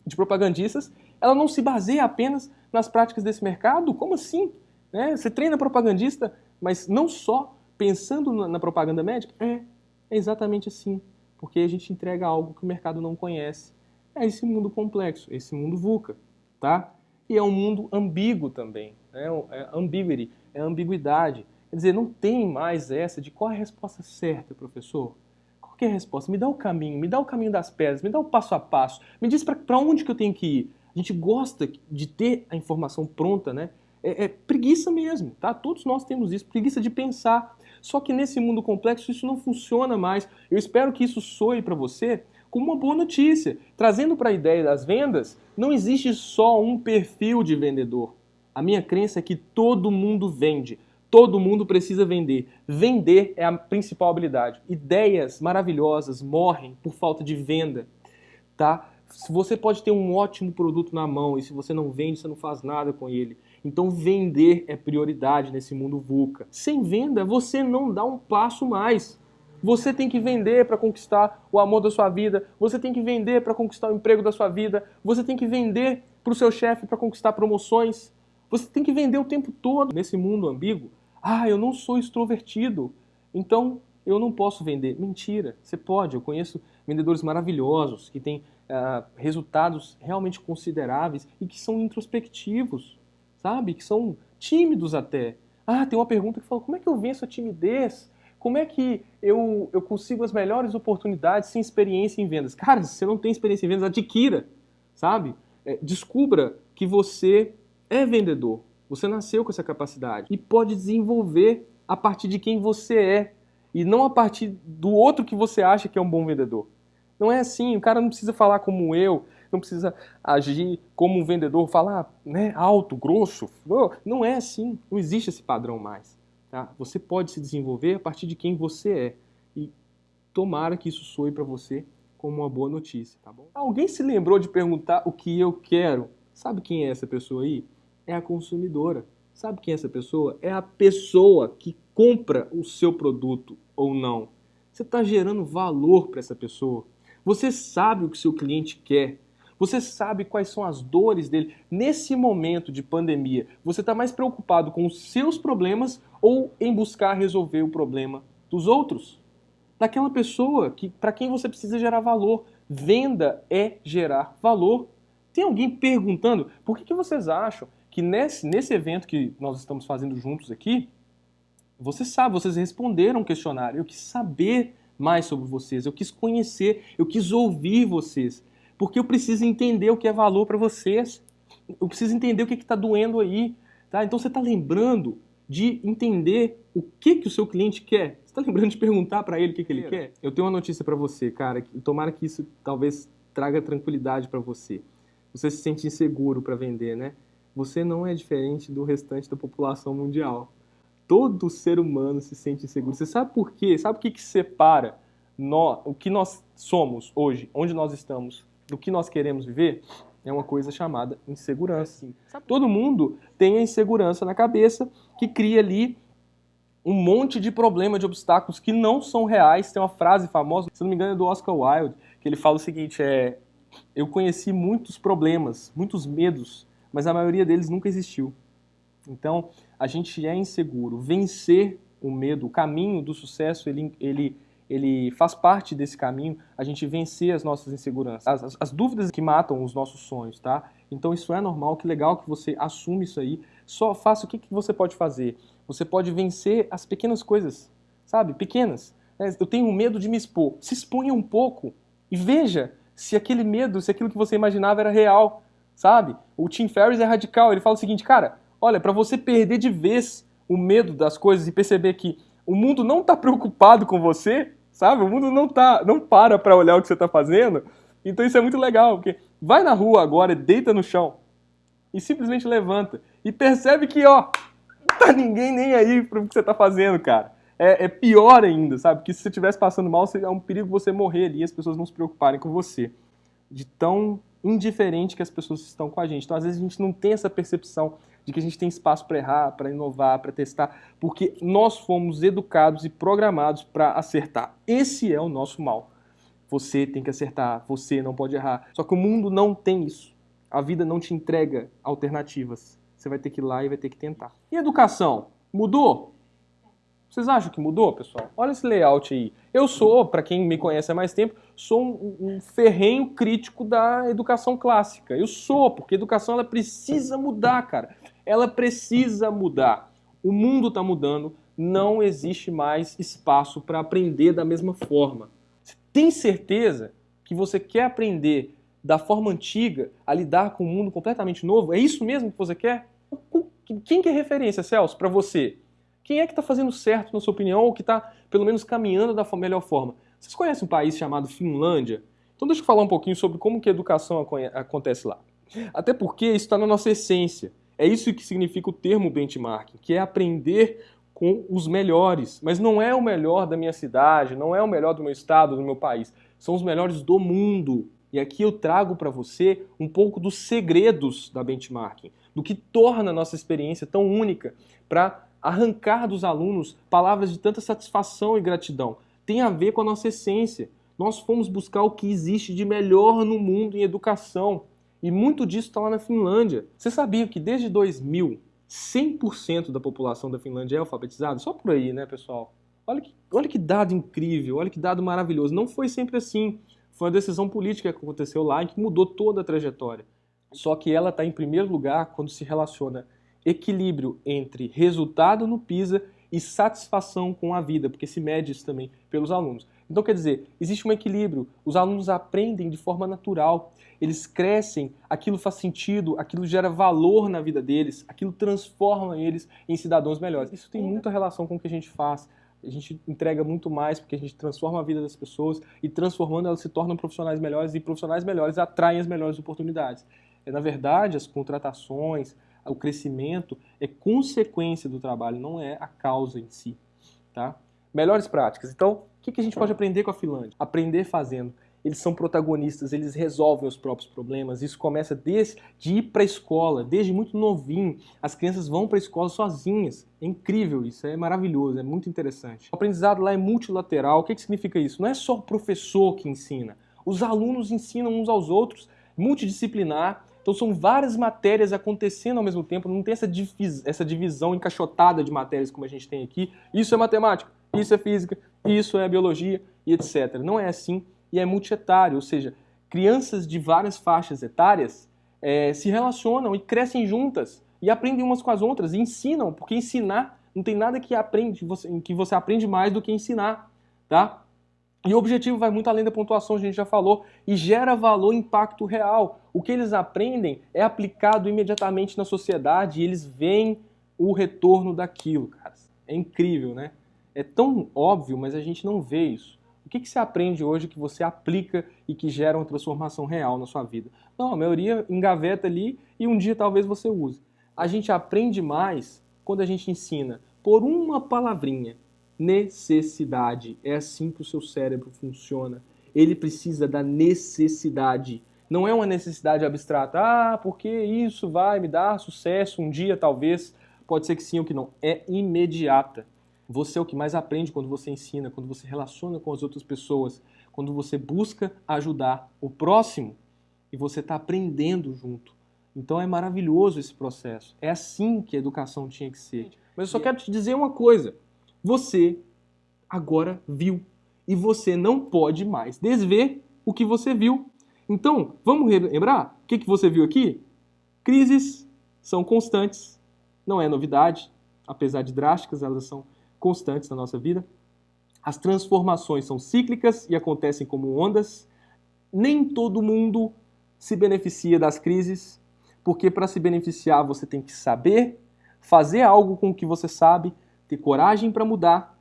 de propagandistas, ela não se baseia apenas nas práticas desse mercado? Como assim? Né? Você treina propagandista, mas não só pensando na propaganda médica? É, é exatamente assim porque a gente entrega algo que o mercado não conhece. É esse mundo complexo, esse mundo VUCA, tá? E é um mundo ambíguo também, né? é ambiguity, é ambiguidade. Quer dizer, não tem mais essa de qual é a resposta certa, professor. Qual é a resposta? Me dá o caminho, me dá o caminho das pedras, me dá o passo a passo, me diz para onde que eu tenho que ir. A gente gosta de ter a informação pronta, né? É, é, preguiça mesmo, tá? Todos nós temos isso, preguiça de pensar. Só que nesse mundo complexo isso não funciona mais. Eu espero que isso soe para você como uma boa notícia. Trazendo para a ideia das vendas, não existe só um perfil de vendedor. A minha crença é que todo mundo vende. Todo mundo precisa vender. Vender é a principal habilidade. Ideias maravilhosas morrem por falta de venda, tá? Você pode ter um ótimo produto na mão e se você não vende, você não faz nada com ele. Então vender é prioridade nesse mundo VUCA. Sem venda, você não dá um passo mais. Você tem que vender para conquistar o amor da sua vida, você tem que vender para conquistar o emprego da sua vida, você tem que vender para o seu chefe para conquistar promoções. Você tem que vender o tempo todo nesse mundo ambíguo. Ah, eu não sou extrovertido, então eu não posso vender. Mentira, você pode. Eu conheço vendedores maravilhosos que têm uh, resultados realmente consideráveis e que são introspectivos sabe? Que são tímidos até. Ah, tem uma pergunta que fala, como é que eu venço a timidez? Como é que eu, eu consigo as melhores oportunidades sem experiência em vendas? Cara, se você não tem experiência em vendas, adquira, sabe? É, descubra que você é vendedor. Você nasceu com essa capacidade e pode desenvolver a partir de quem você é e não a partir do outro que você acha que é um bom vendedor. Não é assim, o cara não precisa falar como eu, não precisa agir como um vendedor, falar né, alto, grosso. Não é assim, não existe esse padrão mais. Tá? Você pode se desenvolver a partir de quem você é. E tomara que isso soe para você como uma boa notícia, tá bom? Alguém se lembrou de perguntar o que eu quero? Sabe quem é essa pessoa aí? É a consumidora. Sabe quem é essa pessoa? É a pessoa que compra o seu produto ou não. Você está gerando valor para essa pessoa. Você sabe o que seu cliente quer. Você sabe quais são as dores dele. Nesse momento de pandemia, você está mais preocupado com os seus problemas ou em buscar resolver o problema dos outros? Daquela pessoa que para quem você precisa gerar valor. Venda é gerar valor. Tem alguém perguntando por que, que vocês acham que nesse, nesse evento que nós estamos fazendo juntos aqui, você sabe, vocês responderam o questionário. Eu quis saber mais sobre vocês, eu quis conhecer, eu quis ouvir vocês, porque eu preciso entender o que é valor para vocês, eu preciso entender o que está doendo aí, tá? Então você está lembrando de entender o que, que o seu cliente quer. Você está lembrando de perguntar para ele o que, que ele quer? Eu tenho uma notícia para você, cara, tomara que isso talvez traga tranquilidade para você. Você se sente inseguro para vender, né? Você não é diferente do restante da população mundial todo ser humano se sente inseguro. Você sabe por quê? Sabe o que, que separa nós, o que nós somos hoje, onde nós estamos, do que nós queremos viver? É uma coisa chamada insegurança. Todo mundo tem a insegurança na cabeça que cria ali um monte de problema, de obstáculos que não são reais. Tem uma frase famosa, se não me engano, é do Oscar Wilde, que ele fala o seguinte: é, eu conheci muitos problemas, muitos medos, mas a maioria deles nunca existiu. Então, a gente é inseguro. Vencer o medo, o caminho do sucesso, ele, ele, ele faz parte desse caminho, a gente vencer as nossas inseguranças, as, as, as, dúvidas que matam os nossos sonhos, tá? Então isso é normal, que legal que você assume isso aí. Só faça o que, que você pode fazer. Você pode vencer as pequenas coisas, sabe? Pequenas. Né? Eu tenho medo de me expor. Se exponha um pouco e veja se aquele medo, se aquilo que você imaginava era real, sabe? O Tim Ferriss é radical, ele fala o seguinte, cara, Olha, para você perder de vez o medo das coisas e perceber que o mundo não está preocupado com você, sabe? O mundo não tá, não para para olhar o que você está fazendo. Então isso é muito legal, porque vai na rua agora, deita no chão e simplesmente levanta e percebe que, ó, tá ninguém nem aí pro que você está fazendo, cara. É, é, pior ainda, sabe? Porque se você estivesse passando mal, é um perigo você morrer ali e as pessoas não se preocuparem com você. De tão indiferente que as pessoas estão com a gente. Então, às vezes, a gente não tem essa percepção de que a gente tem espaço para errar, para inovar, para testar, porque nós fomos educados e programados para acertar. Esse é o nosso mal. Você tem que acertar, você não pode errar. Só que o mundo não tem isso. A vida não te entrega alternativas. Você vai ter que ir lá e vai ter que tentar. E educação? Mudou? Vocês acham que mudou, pessoal? Olha esse layout aí. Eu sou, para quem me conhece há mais tempo, sou um, um, ferrenho crítico da educação clássica. Eu sou, porque a educação ela precisa mudar, cara. Ela precisa mudar. O mundo está mudando, não existe mais espaço para aprender da mesma forma. Você tem certeza que você quer aprender da forma antiga a lidar com um mundo completamente novo? É isso mesmo que você quer? Quem que é referência, Celso, para você? Quem é que está fazendo certo, na sua opinião, ou que está, pelo menos, caminhando da melhor forma? Vocês conhecem um país chamado Finlândia? Então deixa eu falar um pouquinho sobre como que a educação acontece lá. Até porque isso está na nossa essência. É isso que significa o termo benchmarking, que é aprender com os melhores. Mas não é o melhor da minha cidade, não é o melhor do meu estado, do meu país. São os melhores do mundo. E aqui eu trago para você um pouco dos segredos da benchmarking, do que torna a nossa experiência tão única para arrancar dos alunos palavras de tanta satisfação e gratidão. Tem a ver com a nossa essência. Nós fomos buscar o que existe de melhor no mundo em educação. E muito disso está lá na Finlândia. Você sabia que desde 2000, 100% da população da Finlândia é alfabetizada? Só por aí, né, pessoal? Olha que, olha que dado incrível, olha que dado maravilhoso. Não foi sempre assim. Foi uma decisão política que aconteceu lá e que mudou toda a trajetória. Só que ela está em primeiro lugar quando se relaciona equilíbrio entre resultado no PISA e satisfação com a vida, porque se mede isso também pelos alunos. Então, quer dizer, existe um equilíbrio. Os alunos aprendem de forma natural, eles crescem, aquilo faz sentido, aquilo gera valor na vida deles, aquilo transforma eles em cidadãos melhores. Isso tem muita relação com o que a gente faz. A gente entrega muito mais porque a gente transforma a vida das pessoas e transformando elas se tornam profissionais melhores e profissionais melhores atraem as melhores oportunidades. É, na verdade, as contratações, o crescimento é consequência do trabalho, não é a causa em si. Tá? Melhores práticas. Então, o que a gente pode aprender com a Finlândia? Aprender fazendo. Eles são protagonistas, eles resolvem os próprios problemas. Isso começa desde de ir para a escola, desde muito novinho. As crianças vão para a escola sozinhas. É incrível isso, é maravilhoso, é muito interessante. O aprendizado lá é multilateral. O que, que significa isso? Não é só o professor que ensina. Os alunos ensinam uns aos outros, multidisciplinar. Então são várias matérias acontecendo ao mesmo tempo, não tem essa, divis essa divisão encaixotada de matérias como a gente tem aqui. Isso é matemática, isso é física, isso é biologia e etc. Não é assim e é multietário, ou seja, crianças de várias faixas etárias é, se relacionam e crescem juntas e aprendem umas com as outras e ensinam, porque ensinar não tem nada que aprende que você aprende mais do que ensinar, tá? E o objetivo vai muito além da pontuação, a gente já falou, e gera valor, impacto real. O que eles aprendem é aplicado imediatamente na sociedade e eles veem o retorno daquilo, cara. É incrível, né? É tão óbvio, mas a gente não vê isso. O que, que você aprende hoje que você aplica e que gera uma transformação real na sua vida? Não, a maioria engaveta ali e um dia talvez você use. A gente aprende mais quando a gente ensina por uma palavrinha, necessidade. É assim que o seu cérebro funciona. Ele precisa da necessidade. Não é uma necessidade abstrata. Ah, porque isso vai me dar sucesso um dia, talvez. Pode ser que sim ou que não. É imediata. Você é o que mais aprende quando você ensina, quando você relaciona com as outras pessoas, quando você busca ajudar o próximo e você está aprendendo junto. Então é maravilhoso esse processo. É assim que a educação tinha que ser. Mas eu só quero te dizer uma coisa você agora viu. E você não pode mais desver o que você viu. Então, vamos lembrar o que, que você viu aqui? Crises são constantes, não é novidade, apesar de drásticas, elas são constantes na nossa vida. As transformações são cíclicas e acontecem como ondas. Nem todo mundo se beneficia das crises, porque para se beneficiar você tem que saber fazer algo com o que você sabe, ter coragem para mudar.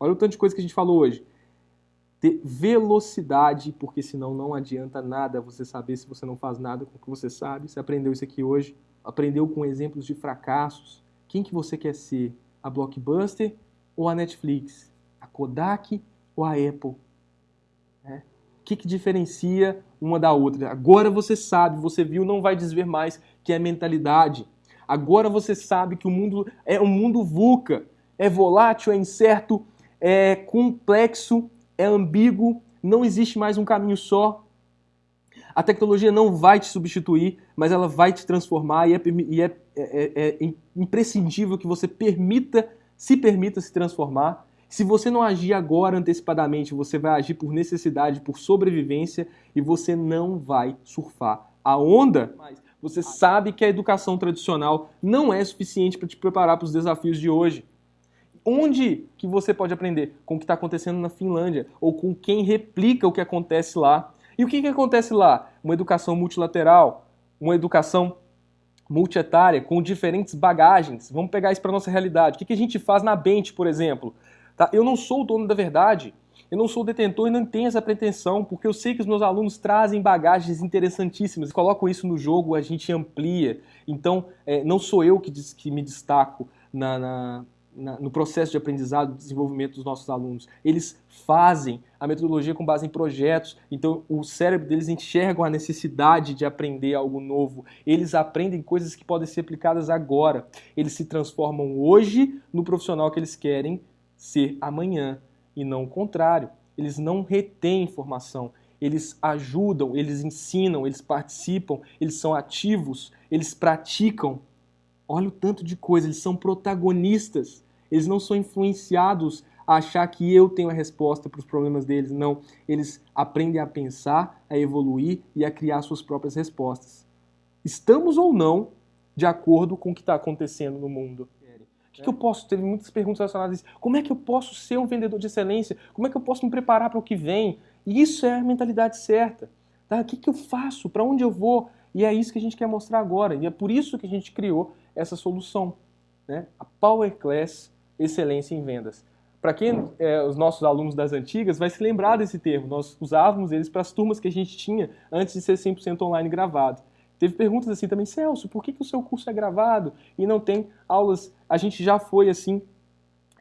Olha o tanto de coisa que a gente falou hoje. Ter velocidade, porque senão não adianta nada você saber se você não faz nada com o que você sabe. Você aprendeu isso aqui hoje, aprendeu com exemplos de fracassos. Quem que você quer ser? A Blockbuster ou a Netflix? A Kodak ou a Apple? É. O que, que diferencia uma da outra? Agora você sabe, você viu, não vai desver mais que é mentalidade. Agora você sabe que o mundo é um mundo VUCA é volátil, é incerto, é complexo, é ambíguo, não existe mais um caminho só. A tecnologia não vai te substituir, mas ela vai te transformar e é, e é, é, é imprescindível que você permita, se permita se transformar. Se você não agir agora antecipadamente, você vai agir por necessidade, por sobrevivência e você não vai surfar a onda. Você sabe que a educação tradicional não é suficiente para te preparar para os desafios de hoje. Onde que você pode aprender? Com o que está acontecendo na Finlândia, ou com quem replica o que acontece lá. E o que, que acontece lá? Uma educação multilateral, uma educação multietária, com diferentes bagagens. Vamos pegar isso para nossa realidade. O que, que a gente faz na Bente, por exemplo? Tá? Eu não sou o dono da verdade, eu não sou detentor e não tenho essa pretensão, porque eu sei que os meus alunos trazem bagagens interessantíssimas. Colocam isso no jogo, a gente amplia. Então, é, não sou eu que, que me destaco na, na na, no processo de aprendizado e desenvolvimento dos nossos alunos. Eles fazem a metodologia com base em projetos, então o cérebro deles enxerga a necessidade de aprender algo novo. Eles aprendem coisas que podem ser aplicadas agora. Eles se transformam hoje no profissional que eles querem ser amanhã e não o contrário. Eles não retêm informação, eles ajudam, eles ensinam, eles participam, eles são ativos, eles praticam. Olha o tanto de coisa, eles são protagonistas. Eles não são influenciados a achar que eu tenho a resposta para os problemas deles. Não. Eles aprendem a pensar, a evoluir e a criar suas próprias respostas. Estamos ou não de acordo com o que está acontecendo no mundo? Que, que, eu posso? Teve muitas perguntas relacionadas a isso. Como é que eu posso ser um vendedor de excelência? Como é que eu posso me preparar para o que vem? E isso é a mentalidade certa. Tá? O que, que eu faço? Para onde eu vou? E é isso que a gente quer mostrar agora. E é por isso que a gente criou essa solução. Né? A Power Class excelência em vendas. Para quem é, os nossos alunos das antigas vai se lembrar desse termo, nós usávamos eles para as turmas que a gente tinha antes de ser 100% online gravado. Teve perguntas assim também, Celso, por que, que o seu curso é gravado e não tem aulas? A gente já foi assim,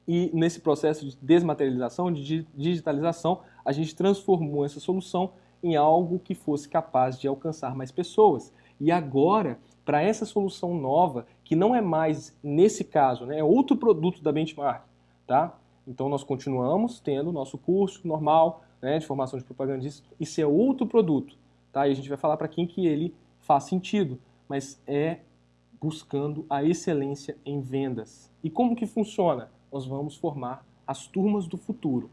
e nesse processo de desmaterialização, de digitalização, a gente transformou essa solução em algo que fosse capaz de alcançar mais pessoas. E agora, para essa solução nova, que não é mais, nesse caso, né, é outro produto da Benchmark, tá? Então nós continuamos tendo nosso curso normal né, de formação de propagandista, isso é outro produto, tá? E a gente vai falar para quem que ele faz sentido, mas é buscando a excelência em vendas. E como que funciona? Nós vamos formar as turmas do futuro,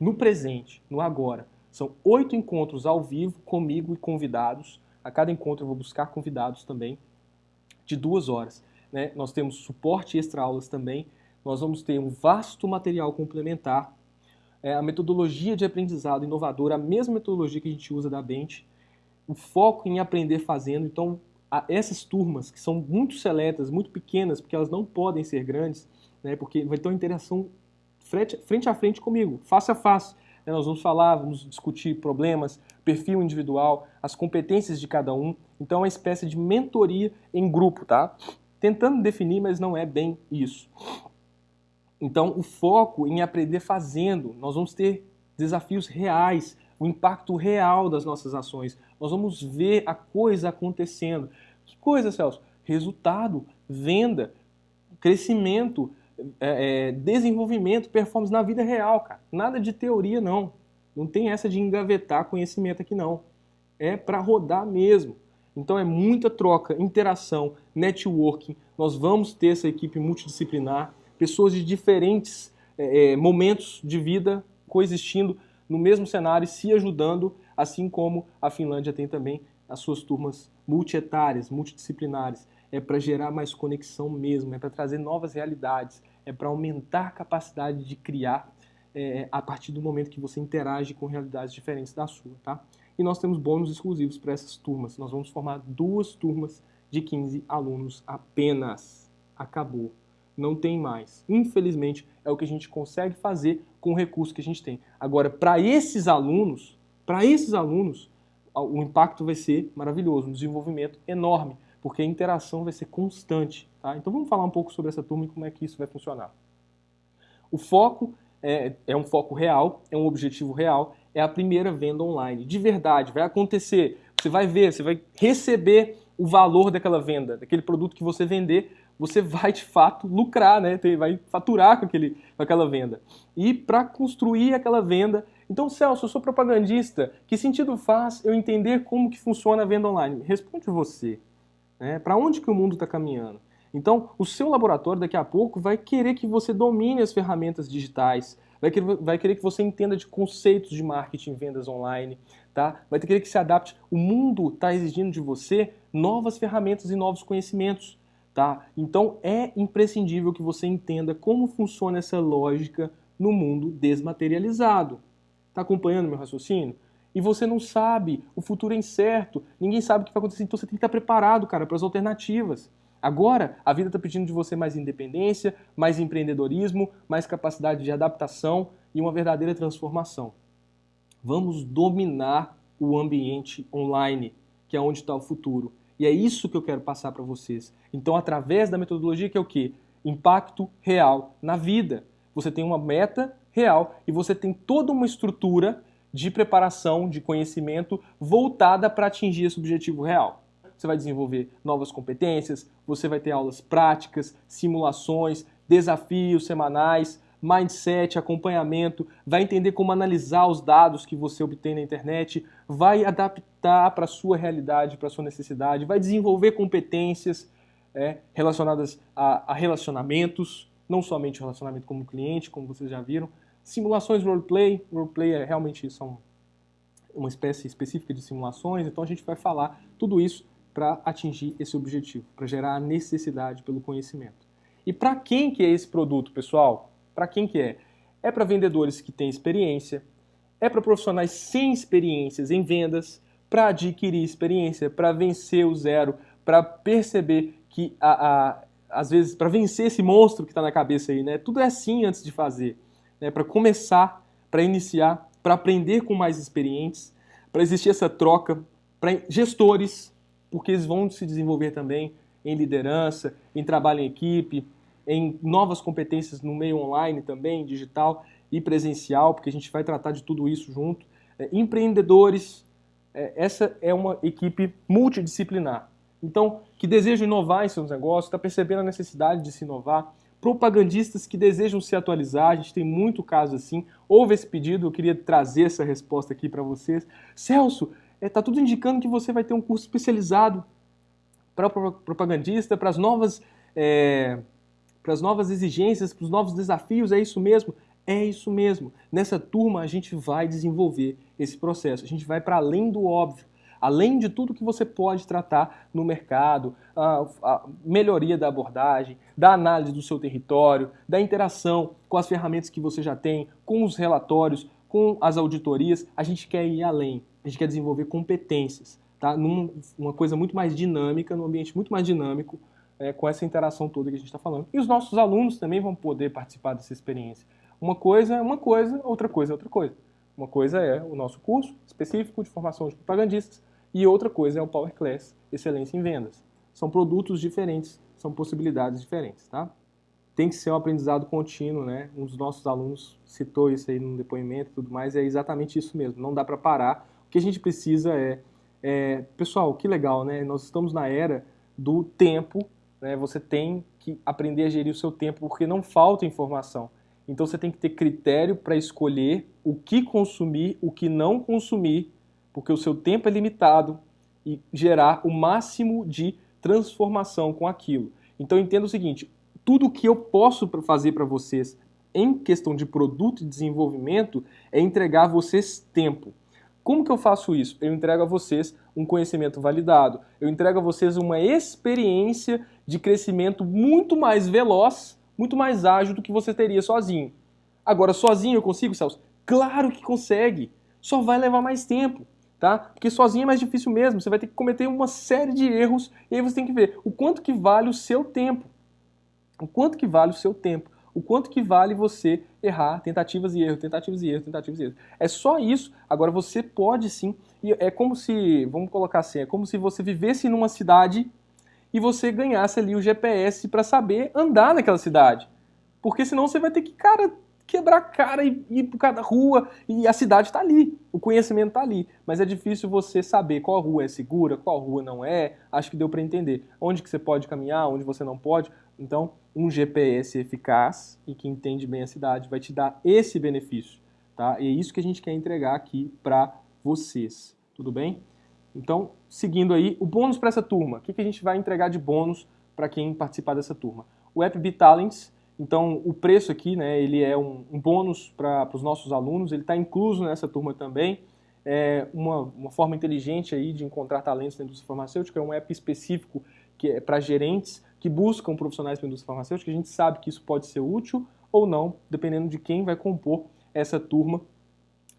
no presente, no agora. São oito encontros ao vivo comigo e convidados. A cada encontro eu vou buscar convidados também de duas horas. Né? Nós temos suporte extra aulas também. Nós vamos ter um vasto material complementar. é, a metodologia de aprendizado inovadora, a mesma metodologia que a gente usa da Bench, o foco em aprender fazendo. Então, a, essas turmas, que são muito seletas, muito pequenas, porque elas não podem ser grandes, né, porque vai ter uma interação frente, frente a frente comigo, face a face. Né, nós vamos falar, vamos discutir problemas, perfil individual, as competências de cada um. Então, é uma espécie de mentoria em grupo, tá? Tentando definir, mas não é bem isso. Então, o foco em aprender fazendo, nós vamos ter desafios reais, o impacto real das nossas ações. Nós vamos ver a coisa acontecendo. Que coisa, Celso? Resultado, venda, crescimento, é, é, desenvolvimento, performance na vida real, cara. Nada de teoria, não. Não tem essa de engavetar conhecimento aqui, não. É para rodar mesmo. Então é muita troca, interação, networking. Nós vamos ter essa equipe multidisciplinar pessoas de diferentes é, momentos de vida coexistindo no mesmo cenário e se ajudando, assim como a Finlândia tem também as suas turmas multietárias, multidisciplinares. É para gerar mais conexão mesmo, é para trazer novas realidades, é para aumentar a capacidade de criar é, a partir do momento que você interage com realidades diferentes da sua, tá? E nós temos bônus exclusivos para essas turmas. Nós vamos formar duas turmas de 15 alunos apenas. Acabou não tem mais. Infelizmente, é o que a gente consegue fazer com o recurso que a gente tem. Agora, para esses alunos, para esses alunos, o impacto vai ser maravilhoso, um desenvolvimento enorme, porque a interação vai ser constante. Tá? Então vamos falar um pouco sobre essa turma e como é que isso vai funcionar. O foco é, é um foco real, é um objetivo real, é a primeira venda online. De verdade, vai acontecer. Você vai ver, você vai receber o valor daquela venda, daquele produto que você vender, você vai de fato lucrar, né? vai faturar com, aquele, com aquela venda. E para construir aquela venda, então Celso, eu sou propagandista, que sentido faz eu entender como que funciona a venda online? Responde você. Né? Para onde que o mundo está caminhando? Então, o seu laboratório daqui a pouco vai querer que você domine as ferramentas digitais, vai querer, vai querer que você entenda de conceitos de marketing vendas online, tá? vai querer que se adapte. O mundo está exigindo de você novas ferramentas e novos conhecimentos. Tá? Então é imprescindível que você entenda como funciona essa lógica no mundo desmaterializado. Está acompanhando meu raciocínio? E você não sabe, o futuro é incerto, ninguém sabe o que vai acontecer, então você tem que estar preparado, cara, para as alternativas. Agora, a vida está pedindo de você mais independência, mais empreendedorismo, mais capacidade de adaptação e uma verdadeira transformação. Vamos dominar o ambiente online, que é onde está o futuro. E é isso que eu quero passar para vocês. Então, através da metodologia que é o quê? Impacto real na vida. Você tem uma meta real e você tem toda uma estrutura de preparação, de conhecimento voltada para atingir esse objetivo real. Você vai desenvolver novas competências, você vai ter aulas práticas, simulações, desafios semanais, mindset, acompanhamento, vai entender como analisar os dados que você obtém na internet, vai adaptar para a sua realidade, para a sua necessidade, vai desenvolver competências é, relacionadas a, a, relacionamentos, não somente o relacionamento como cliente, como vocês já viram, simulações roleplay, roleplay é realmente são uma espécie específica de simulações, então a gente vai falar tudo isso para atingir esse objetivo, para gerar a necessidade pelo conhecimento. E para quem que é esse produto, pessoal? Para quem que é? É para vendedores que têm experiência, é para profissionais sem experiências em vendas, para adquirir experiência, para vencer o zero, para perceber que, a, a, às vezes, para vencer esse monstro que está na cabeça aí, né? Tudo é assim antes de fazer. Né? Para começar, para iniciar, para aprender com mais experientes, para existir essa troca, para gestores, porque eles vão se desenvolver também em liderança, em trabalho em equipe, em novas competências no meio online também, digital e presencial, porque a gente vai tratar de tudo isso junto. É, empreendedores, é, essa é uma equipe multidisciplinar. Então, que desejam inovar em seus negócios, está percebendo a necessidade de se inovar. Propagandistas que desejam se atualizar, a gente tem muito caso assim. Houve esse pedido, eu queria trazer essa resposta aqui para vocês. Celso, está é, tudo indicando que você vai ter um curso especializado para propagandista, para as novas é, para as novas exigências, para os novos desafios, é isso mesmo? É isso mesmo. Nessa turma a gente vai desenvolver esse processo, a gente vai para além do óbvio. Além de tudo que você pode tratar no mercado, a, a melhoria da abordagem, da análise do seu território, da interação com as ferramentas que você já tem, com os relatórios, com as auditorias, a gente quer ir além, a gente quer desenvolver competências, tá? Num, uma coisa muito mais dinâmica, num ambiente muito mais dinâmico, é, com essa interação toda que a gente está falando. E os nossos alunos também vão poder participar dessa experiência. Uma coisa é uma coisa, outra coisa é outra coisa. Uma coisa é o nosso curso específico de formação de propagandistas e outra coisa é o Power Class Excelência em Vendas. São produtos diferentes, são possibilidades diferentes, tá? Tem que ser um aprendizado contínuo, né? Um dos nossos alunos citou isso aí no depoimento e tudo mais, é exatamente isso mesmo, não dá para parar. Que a gente precisa é, é, pessoal, que legal, né? Nós estamos na era do tempo, né? Você tem que aprender a gerir o seu tempo porque não falta informação. Então você tem que ter critério para escolher o que consumir, o que não consumir, porque o seu tempo é limitado e gerar o máximo de transformação com aquilo. Então entenda o seguinte, tudo que eu posso fazer para vocês em questão de produto e desenvolvimento é entregar a vocês tempo. Como que eu faço isso? Eu entrego a vocês um conhecimento validado, eu entrego a vocês uma experiência de crescimento muito mais veloz muito mais ágil do que você teria sozinho. Agora, sozinho eu consigo, Celso? Claro que consegue. Só vai levar mais tempo, tá? Porque sozinho é mais difícil mesmo. Você vai ter que cometer uma série de erros e aí você tem que ver o quanto que vale o seu tempo. O quanto que vale o seu tempo. O quanto que vale você errar, tentativas e erros, tentativas e erros, tentativas e erros. É só isso. Agora você pode sim. E é como se, vamos colocar assim, é como se você vivesse numa cidade e você ganhasse ali o GPS para saber andar naquela cidade. Porque senão você vai ter que, cara, quebrar a cara e ir por cada rua e a cidade está ali, o conhecimento está ali. Mas é difícil você saber qual rua é segura, qual rua não é. Acho que deu para entender onde que você pode caminhar, onde você não pode. Então, um GPS eficaz e que entende bem a cidade vai te dar esse benefício, tá? E é isso que a gente quer entregar aqui para vocês. Tudo bem? Então, seguindo aí, o bônus para essa turma. O que, que a gente vai entregar de bônus para quem participar dessa turma? O App Talents, então o preço aqui, né, ele é um, um bônus para os nossos alunos, ele está incluso nessa turma também. É uma, uma forma inteligente aí de encontrar talentos na indústria farmacêutica, é um app específico que é para gerentes que buscam profissionais para a indústria farmacêutica. A gente sabe que isso pode ser útil ou não, dependendo de quem vai compor essa turma,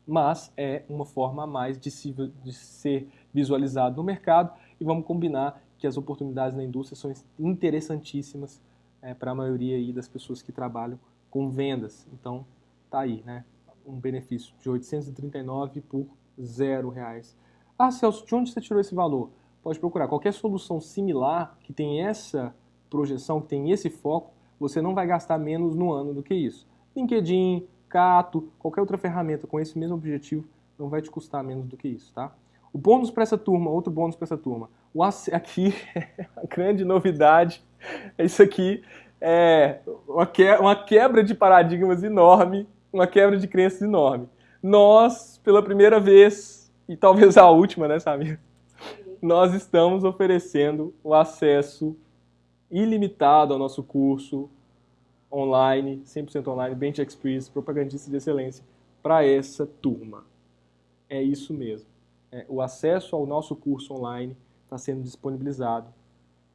mas é uma forma a mais de, se, de ser visualizado no mercado e vamos combinar que as oportunidades na indústria são interessantíssimas é, para a maioria aí das pessoas que trabalham com vendas. Então, tá aí, né? Um benefício de 839 por zero reais. Ah, Celso, de onde você tirou esse valor? Pode procurar. Qualquer solução similar que tem essa projeção, que tem esse foco, você não vai gastar menos no ano do que isso. LinkedIn, Cato, qualquer outra ferramenta com esse mesmo objetivo não vai te custar menos do que isso, tá? O bônus para essa turma, outro bônus para essa turma. O *laughs* aqui é a grande novidade. É isso aqui é uma quebra de paradigmas enorme, uma quebra de crenças enorme. Nós, pela primeira vez, e talvez a última, né, Samir? Nós estamos oferecendo o acesso ilimitado ao nosso curso online, 100% online, Bench Experience, propagandista de excelência, para essa turma. É isso mesmo é, o acesso ao nosso curso online está sendo disponibilizado,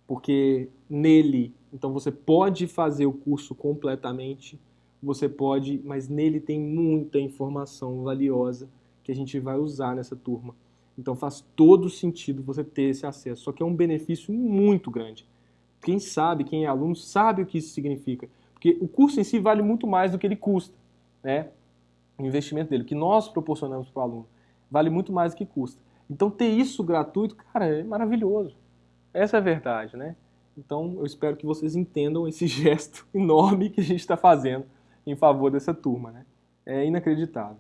porque nele, então você pode fazer o curso completamente, você pode, mas nele tem muita informação valiosa que a gente vai usar nessa turma. Então faz todo sentido você ter esse acesso, só que é um benefício muito grande. Quem sabe, quem é aluno, sabe o que isso significa. Porque o curso em si vale muito mais do que ele custa, né? O investimento dele, o que nós proporcionamos para o aluno vale muito mais do que custa. Então ter isso gratuito, cara, é maravilhoso. Essa é a verdade, né? Então eu espero que vocês entendam esse *laughs* gesto enorme que a gente está fazendo em favor dessa turma, né? É inacreditável.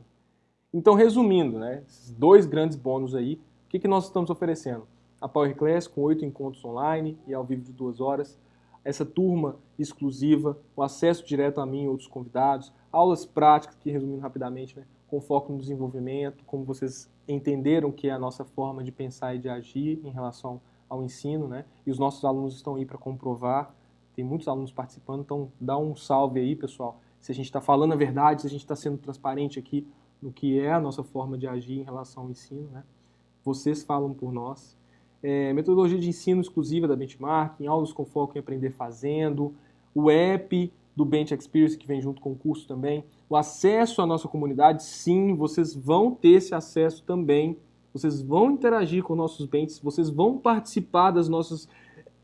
Então resumindo, né? Esses dois grandes bônus aí, o que, que nós estamos oferecendo? A Power Class com oito encontros online e ao vivo de duas horas, essa turma exclusiva, o acesso direto a mim e outros convidados, aulas práticas, que resumindo rapidamente, né? com foco no desenvolvimento, como vocês entenderam que é a nossa forma de pensar e de agir em relação ao ensino, né? E os nossos alunos estão aí para comprovar, tem muitos alunos participando, então dá um salve aí, pessoal. Se a gente está falando a verdade, se a gente está sendo transparente aqui no que é a nossa forma de agir em relação ao ensino, né? vocês falam por nós. É, metodologia de ensino exclusiva da Benchmarking, aulas com foco em aprender fazendo, o app do Bench Experience que vem junto com o curso também, o acesso à nossa comunidade, sim, vocês vão ter esse acesso também, vocês vão interagir com nossos benches, vocês vão participar das nossas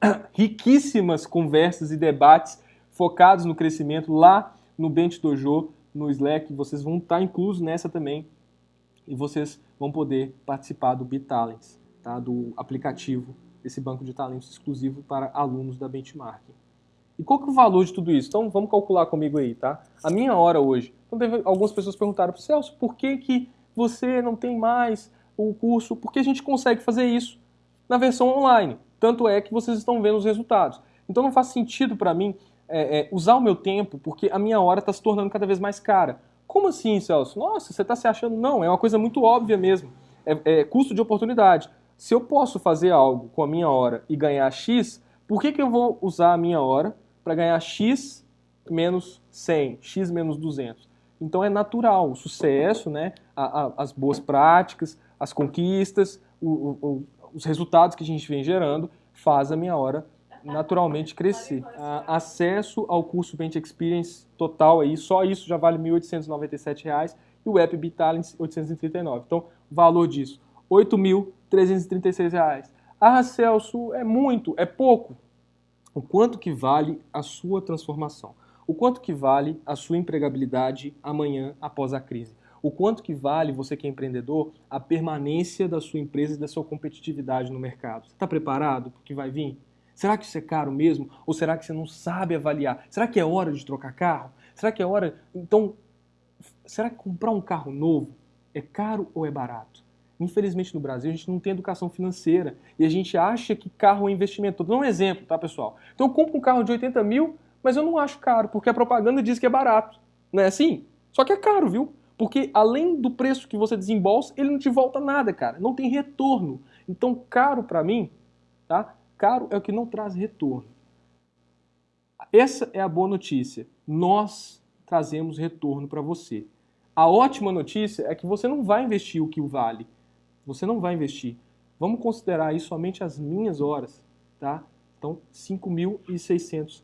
*coughs* riquíssimas conversas e debates focados no crescimento lá no Bench Dojo, no Slack, vocês vão estar inclusos nessa também e vocês vão poder participar do BitTalents, tá? do aplicativo, esse banco de talentos exclusivo para alunos da Benchmarking. E qual que é o valor de tudo isso? Então vamos calcular comigo aí, tá? A minha hora hoje. Então teve, algumas pessoas perguntaram, Celso, por que, que você não tem mais o curso? Porque a gente consegue fazer isso na versão online. Tanto é que vocês estão vendo os resultados. Então não faz sentido para mim é, é, usar o meu tempo porque a minha hora está se tornando cada vez mais cara. Como assim, Celso? Nossa, você está se achando? Não, é uma coisa muito óbvia mesmo. É, é, custo de oportunidade. Se eu posso fazer algo com a minha hora e ganhar X, por que, que eu vou usar a minha hora para ganhar X menos 100, X menos 200? Então é natural o sucesso, né, a, a, as boas práticas, as conquistas, o, o, os resultados que a gente vem gerando faz a minha hora naturalmente crescer. A, acesso ao curso Bench Experience total aí, só isso já vale R$ 1.897 e o app Bitalents 839. Então, o valor disso, R$ 8.336. Ah, Celso, é muito, é pouco. O quanto que vale a sua transformação? O quanto que vale a sua empregabilidade amanhã após a crise? O quanto que vale, você que é empreendedor, a permanência da sua empresa e da sua competitividade no mercado? Você está preparado para o que vai vir? Será que isso é caro mesmo? Ou será que você não sabe avaliar? Será que é hora de trocar carro? Será que é hora... Então, será que comprar um carro novo é caro ou é barato? Infelizmente no Brasil a gente não tem educação financeira e a gente acha que carro é investimento. Estou dando um exemplo, tá pessoal? Então eu compro um carro de 80 mil, mas eu não acho caro, porque a propaganda diz que é barato. Não é assim? Só que é caro, viu? Porque além do preço que você desembolsa, ele não te volta nada, cara. Não tem retorno. Então, caro para mim, tá? Caro é o que não traz retorno. Essa é a boa notícia. Nós trazemos retorno para você. A ótima notícia é que você não vai investir o que vale. Você não vai investir. Vamos considerar aí somente as minhas horas, tá? Então, R$ 5.600.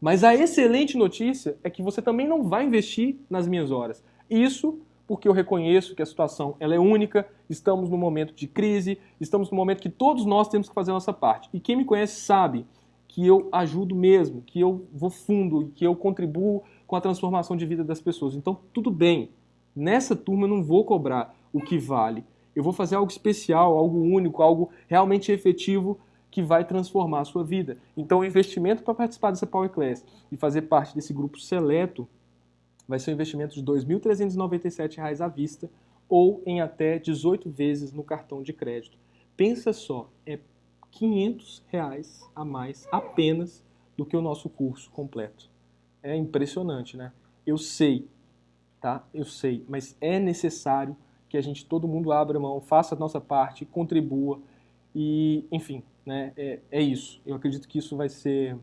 Mas a excelente notícia é que você também não vai investir nas minhas horas. Isso porque eu reconheço que a situação ela é única, estamos num momento de crise, estamos num momento que todos nós temos que fazer a nossa parte. E quem me conhece sabe que eu ajudo mesmo, que eu vou fundo, que eu contribuo com a transformação de vida das pessoas. Então, tudo bem. Nessa turma eu não vou cobrar o que vale. Eu vou fazer algo especial, algo único, algo realmente efetivo que vai transformar a sua vida. Então, o investimento para participar dessa Power Class e fazer parte desse grupo seleto vai ser um investimento de R$ 2.397 à vista ou em até 18 vezes no cartão de crédito. Pensa só, é 500 reais a mais apenas do que o nosso curso completo. É impressionante, né? Eu sei, tá? Eu sei, mas é necessário que a gente, todo mundo abra mão, faça a nossa parte, contribua e, enfim, né, é, é isso. Eu acredito que isso vai ser,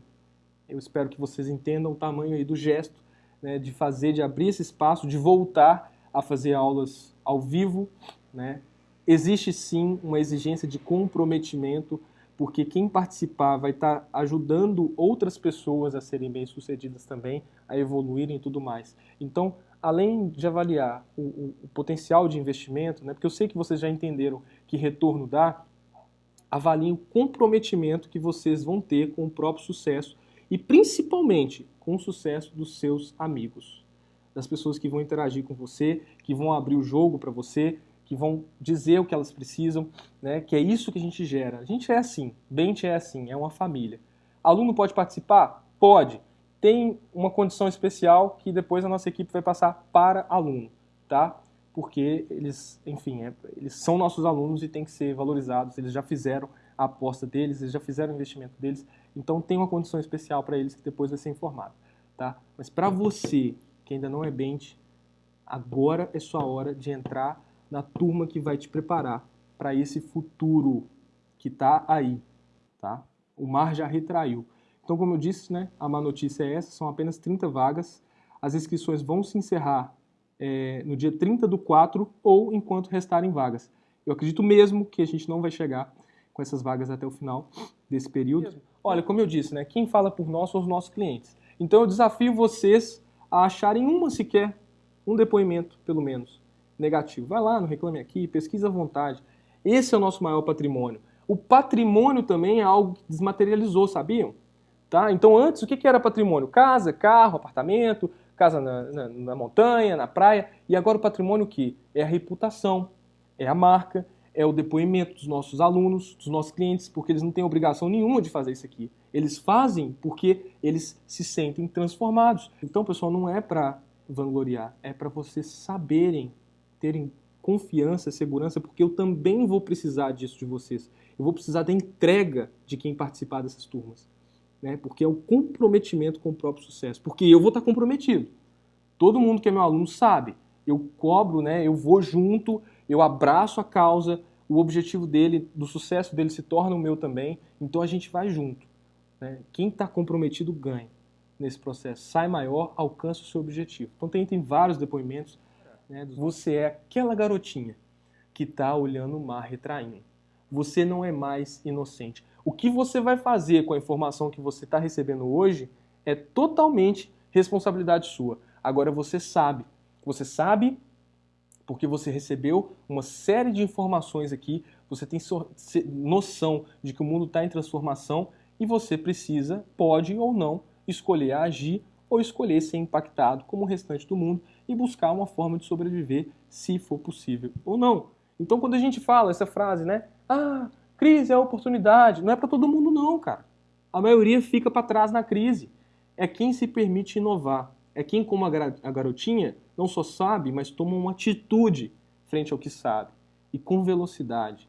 eu espero que vocês entendam o tamanho aí do gesto, né, de fazer, de abrir esse espaço, de voltar a fazer aulas ao vivo, né. Existe sim uma exigência de comprometimento, porque quem participar vai estar ajudando outras pessoas a serem bem-sucedidas também, a evoluírem e tudo mais. Então, além de avaliar o, o, o, potencial de investimento, né, porque eu sei que vocês já entenderam que retorno dá, avaliem o comprometimento que vocês vão ter com o próprio sucesso e principalmente com o sucesso dos seus amigos, das pessoas que vão interagir com você, que vão abrir o jogo para você, que vão dizer o que elas precisam, né? que é isso que a gente gera. A gente é assim, Bente é assim, é uma família. Aluno pode participar? Pode. Tem uma condição especial que depois a nossa equipe vai passar para aluno, tá? porque eles, enfim, é, eles são nossos alunos e têm que ser valorizados, eles já fizeram a aposta deles, eles já fizeram o investimento deles, então tem uma condição especial para eles que depois vai ser informado. Tá? Mas para você que ainda não é bench, agora é sua hora de entrar na turma que vai te preparar para esse futuro que está aí. Tá? O mar já retraiu. Então, como eu disse, né, a má notícia é essa, são apenas 30 vagas. As inscrições vão se encerrar é, no dia 30 do 4 ou enquanto restarem vagas.
Eu acredito mesmo que a gente não vai chegar com essas vagas até o final desse período.
Olha, como eu disse, né, quem fala por nós são os nossos clientes. Então eu desafio vocês a acharem uma sequer, um depoimento, pelo menos, negativo. Vai lá no Reclame Aqui, pesquisa à vontade. Esse é o nosso maior patrimônio. O patrimônio também é algo que desmaterializou, sabiam? Tá? Então antes, o que era patrimônio? Casa, carro, apartamento, casa na, na, na montanha, na praia. E agora o patrimônio que? É a reputação, é a marca, é o depoimento dos nossos alunos, dos nossos clientes, porque eles não têm obrigação nenhuma de fazer isso aqui. Eles fazem porque eles se sentem transformados. Então, pessoal, não é para vangloriar, é para vocês saberem, terem confiança, segurança, porque eu também vou precisar disso de vocês. Eu vou precisar da entrega de quem participar dessas turmas. Né? Porque é o comprometimento com o próprio sucesso. Porque eu vou estar comprometido. Todo mundo que é meu aluno sabe. Eu cobro, né? eu vou junto, eu abraço a causa, o objetivo dele, do sucesso dele se torna o meu também, então a gente vai junto. Né? Quem está comprometido ganha nesse processo, sai maior, alcança o seu objetivo. Então tem, tem vários depoimentos. Né? Você é aquela garotinha que está olhando o mar retraindo. Você não é mais inocente. O que você vai fazer com a informação que você está recebendo hoje é totalmente responsabilidade sua. Agora você sabe. Você sabe porque você recebeu uma série de informações aqui, você tem noção de que o mundo está em transformação e você precisa, pode ou não, escolher agir ou escolher ser impactado como o restante do mundo e buscar uma forma de sobreviver, se for possível ou não. Então, quando a gente fala essa frase, né? Ah, crise é oportunidade. Não é para todo mundo, não, cara. A maioria fica para trás na crise. É quem se permite inovar. É quem, como a garotinha, não só sabe, mas toma uma atitude frente ao que sabe. E com velocidade.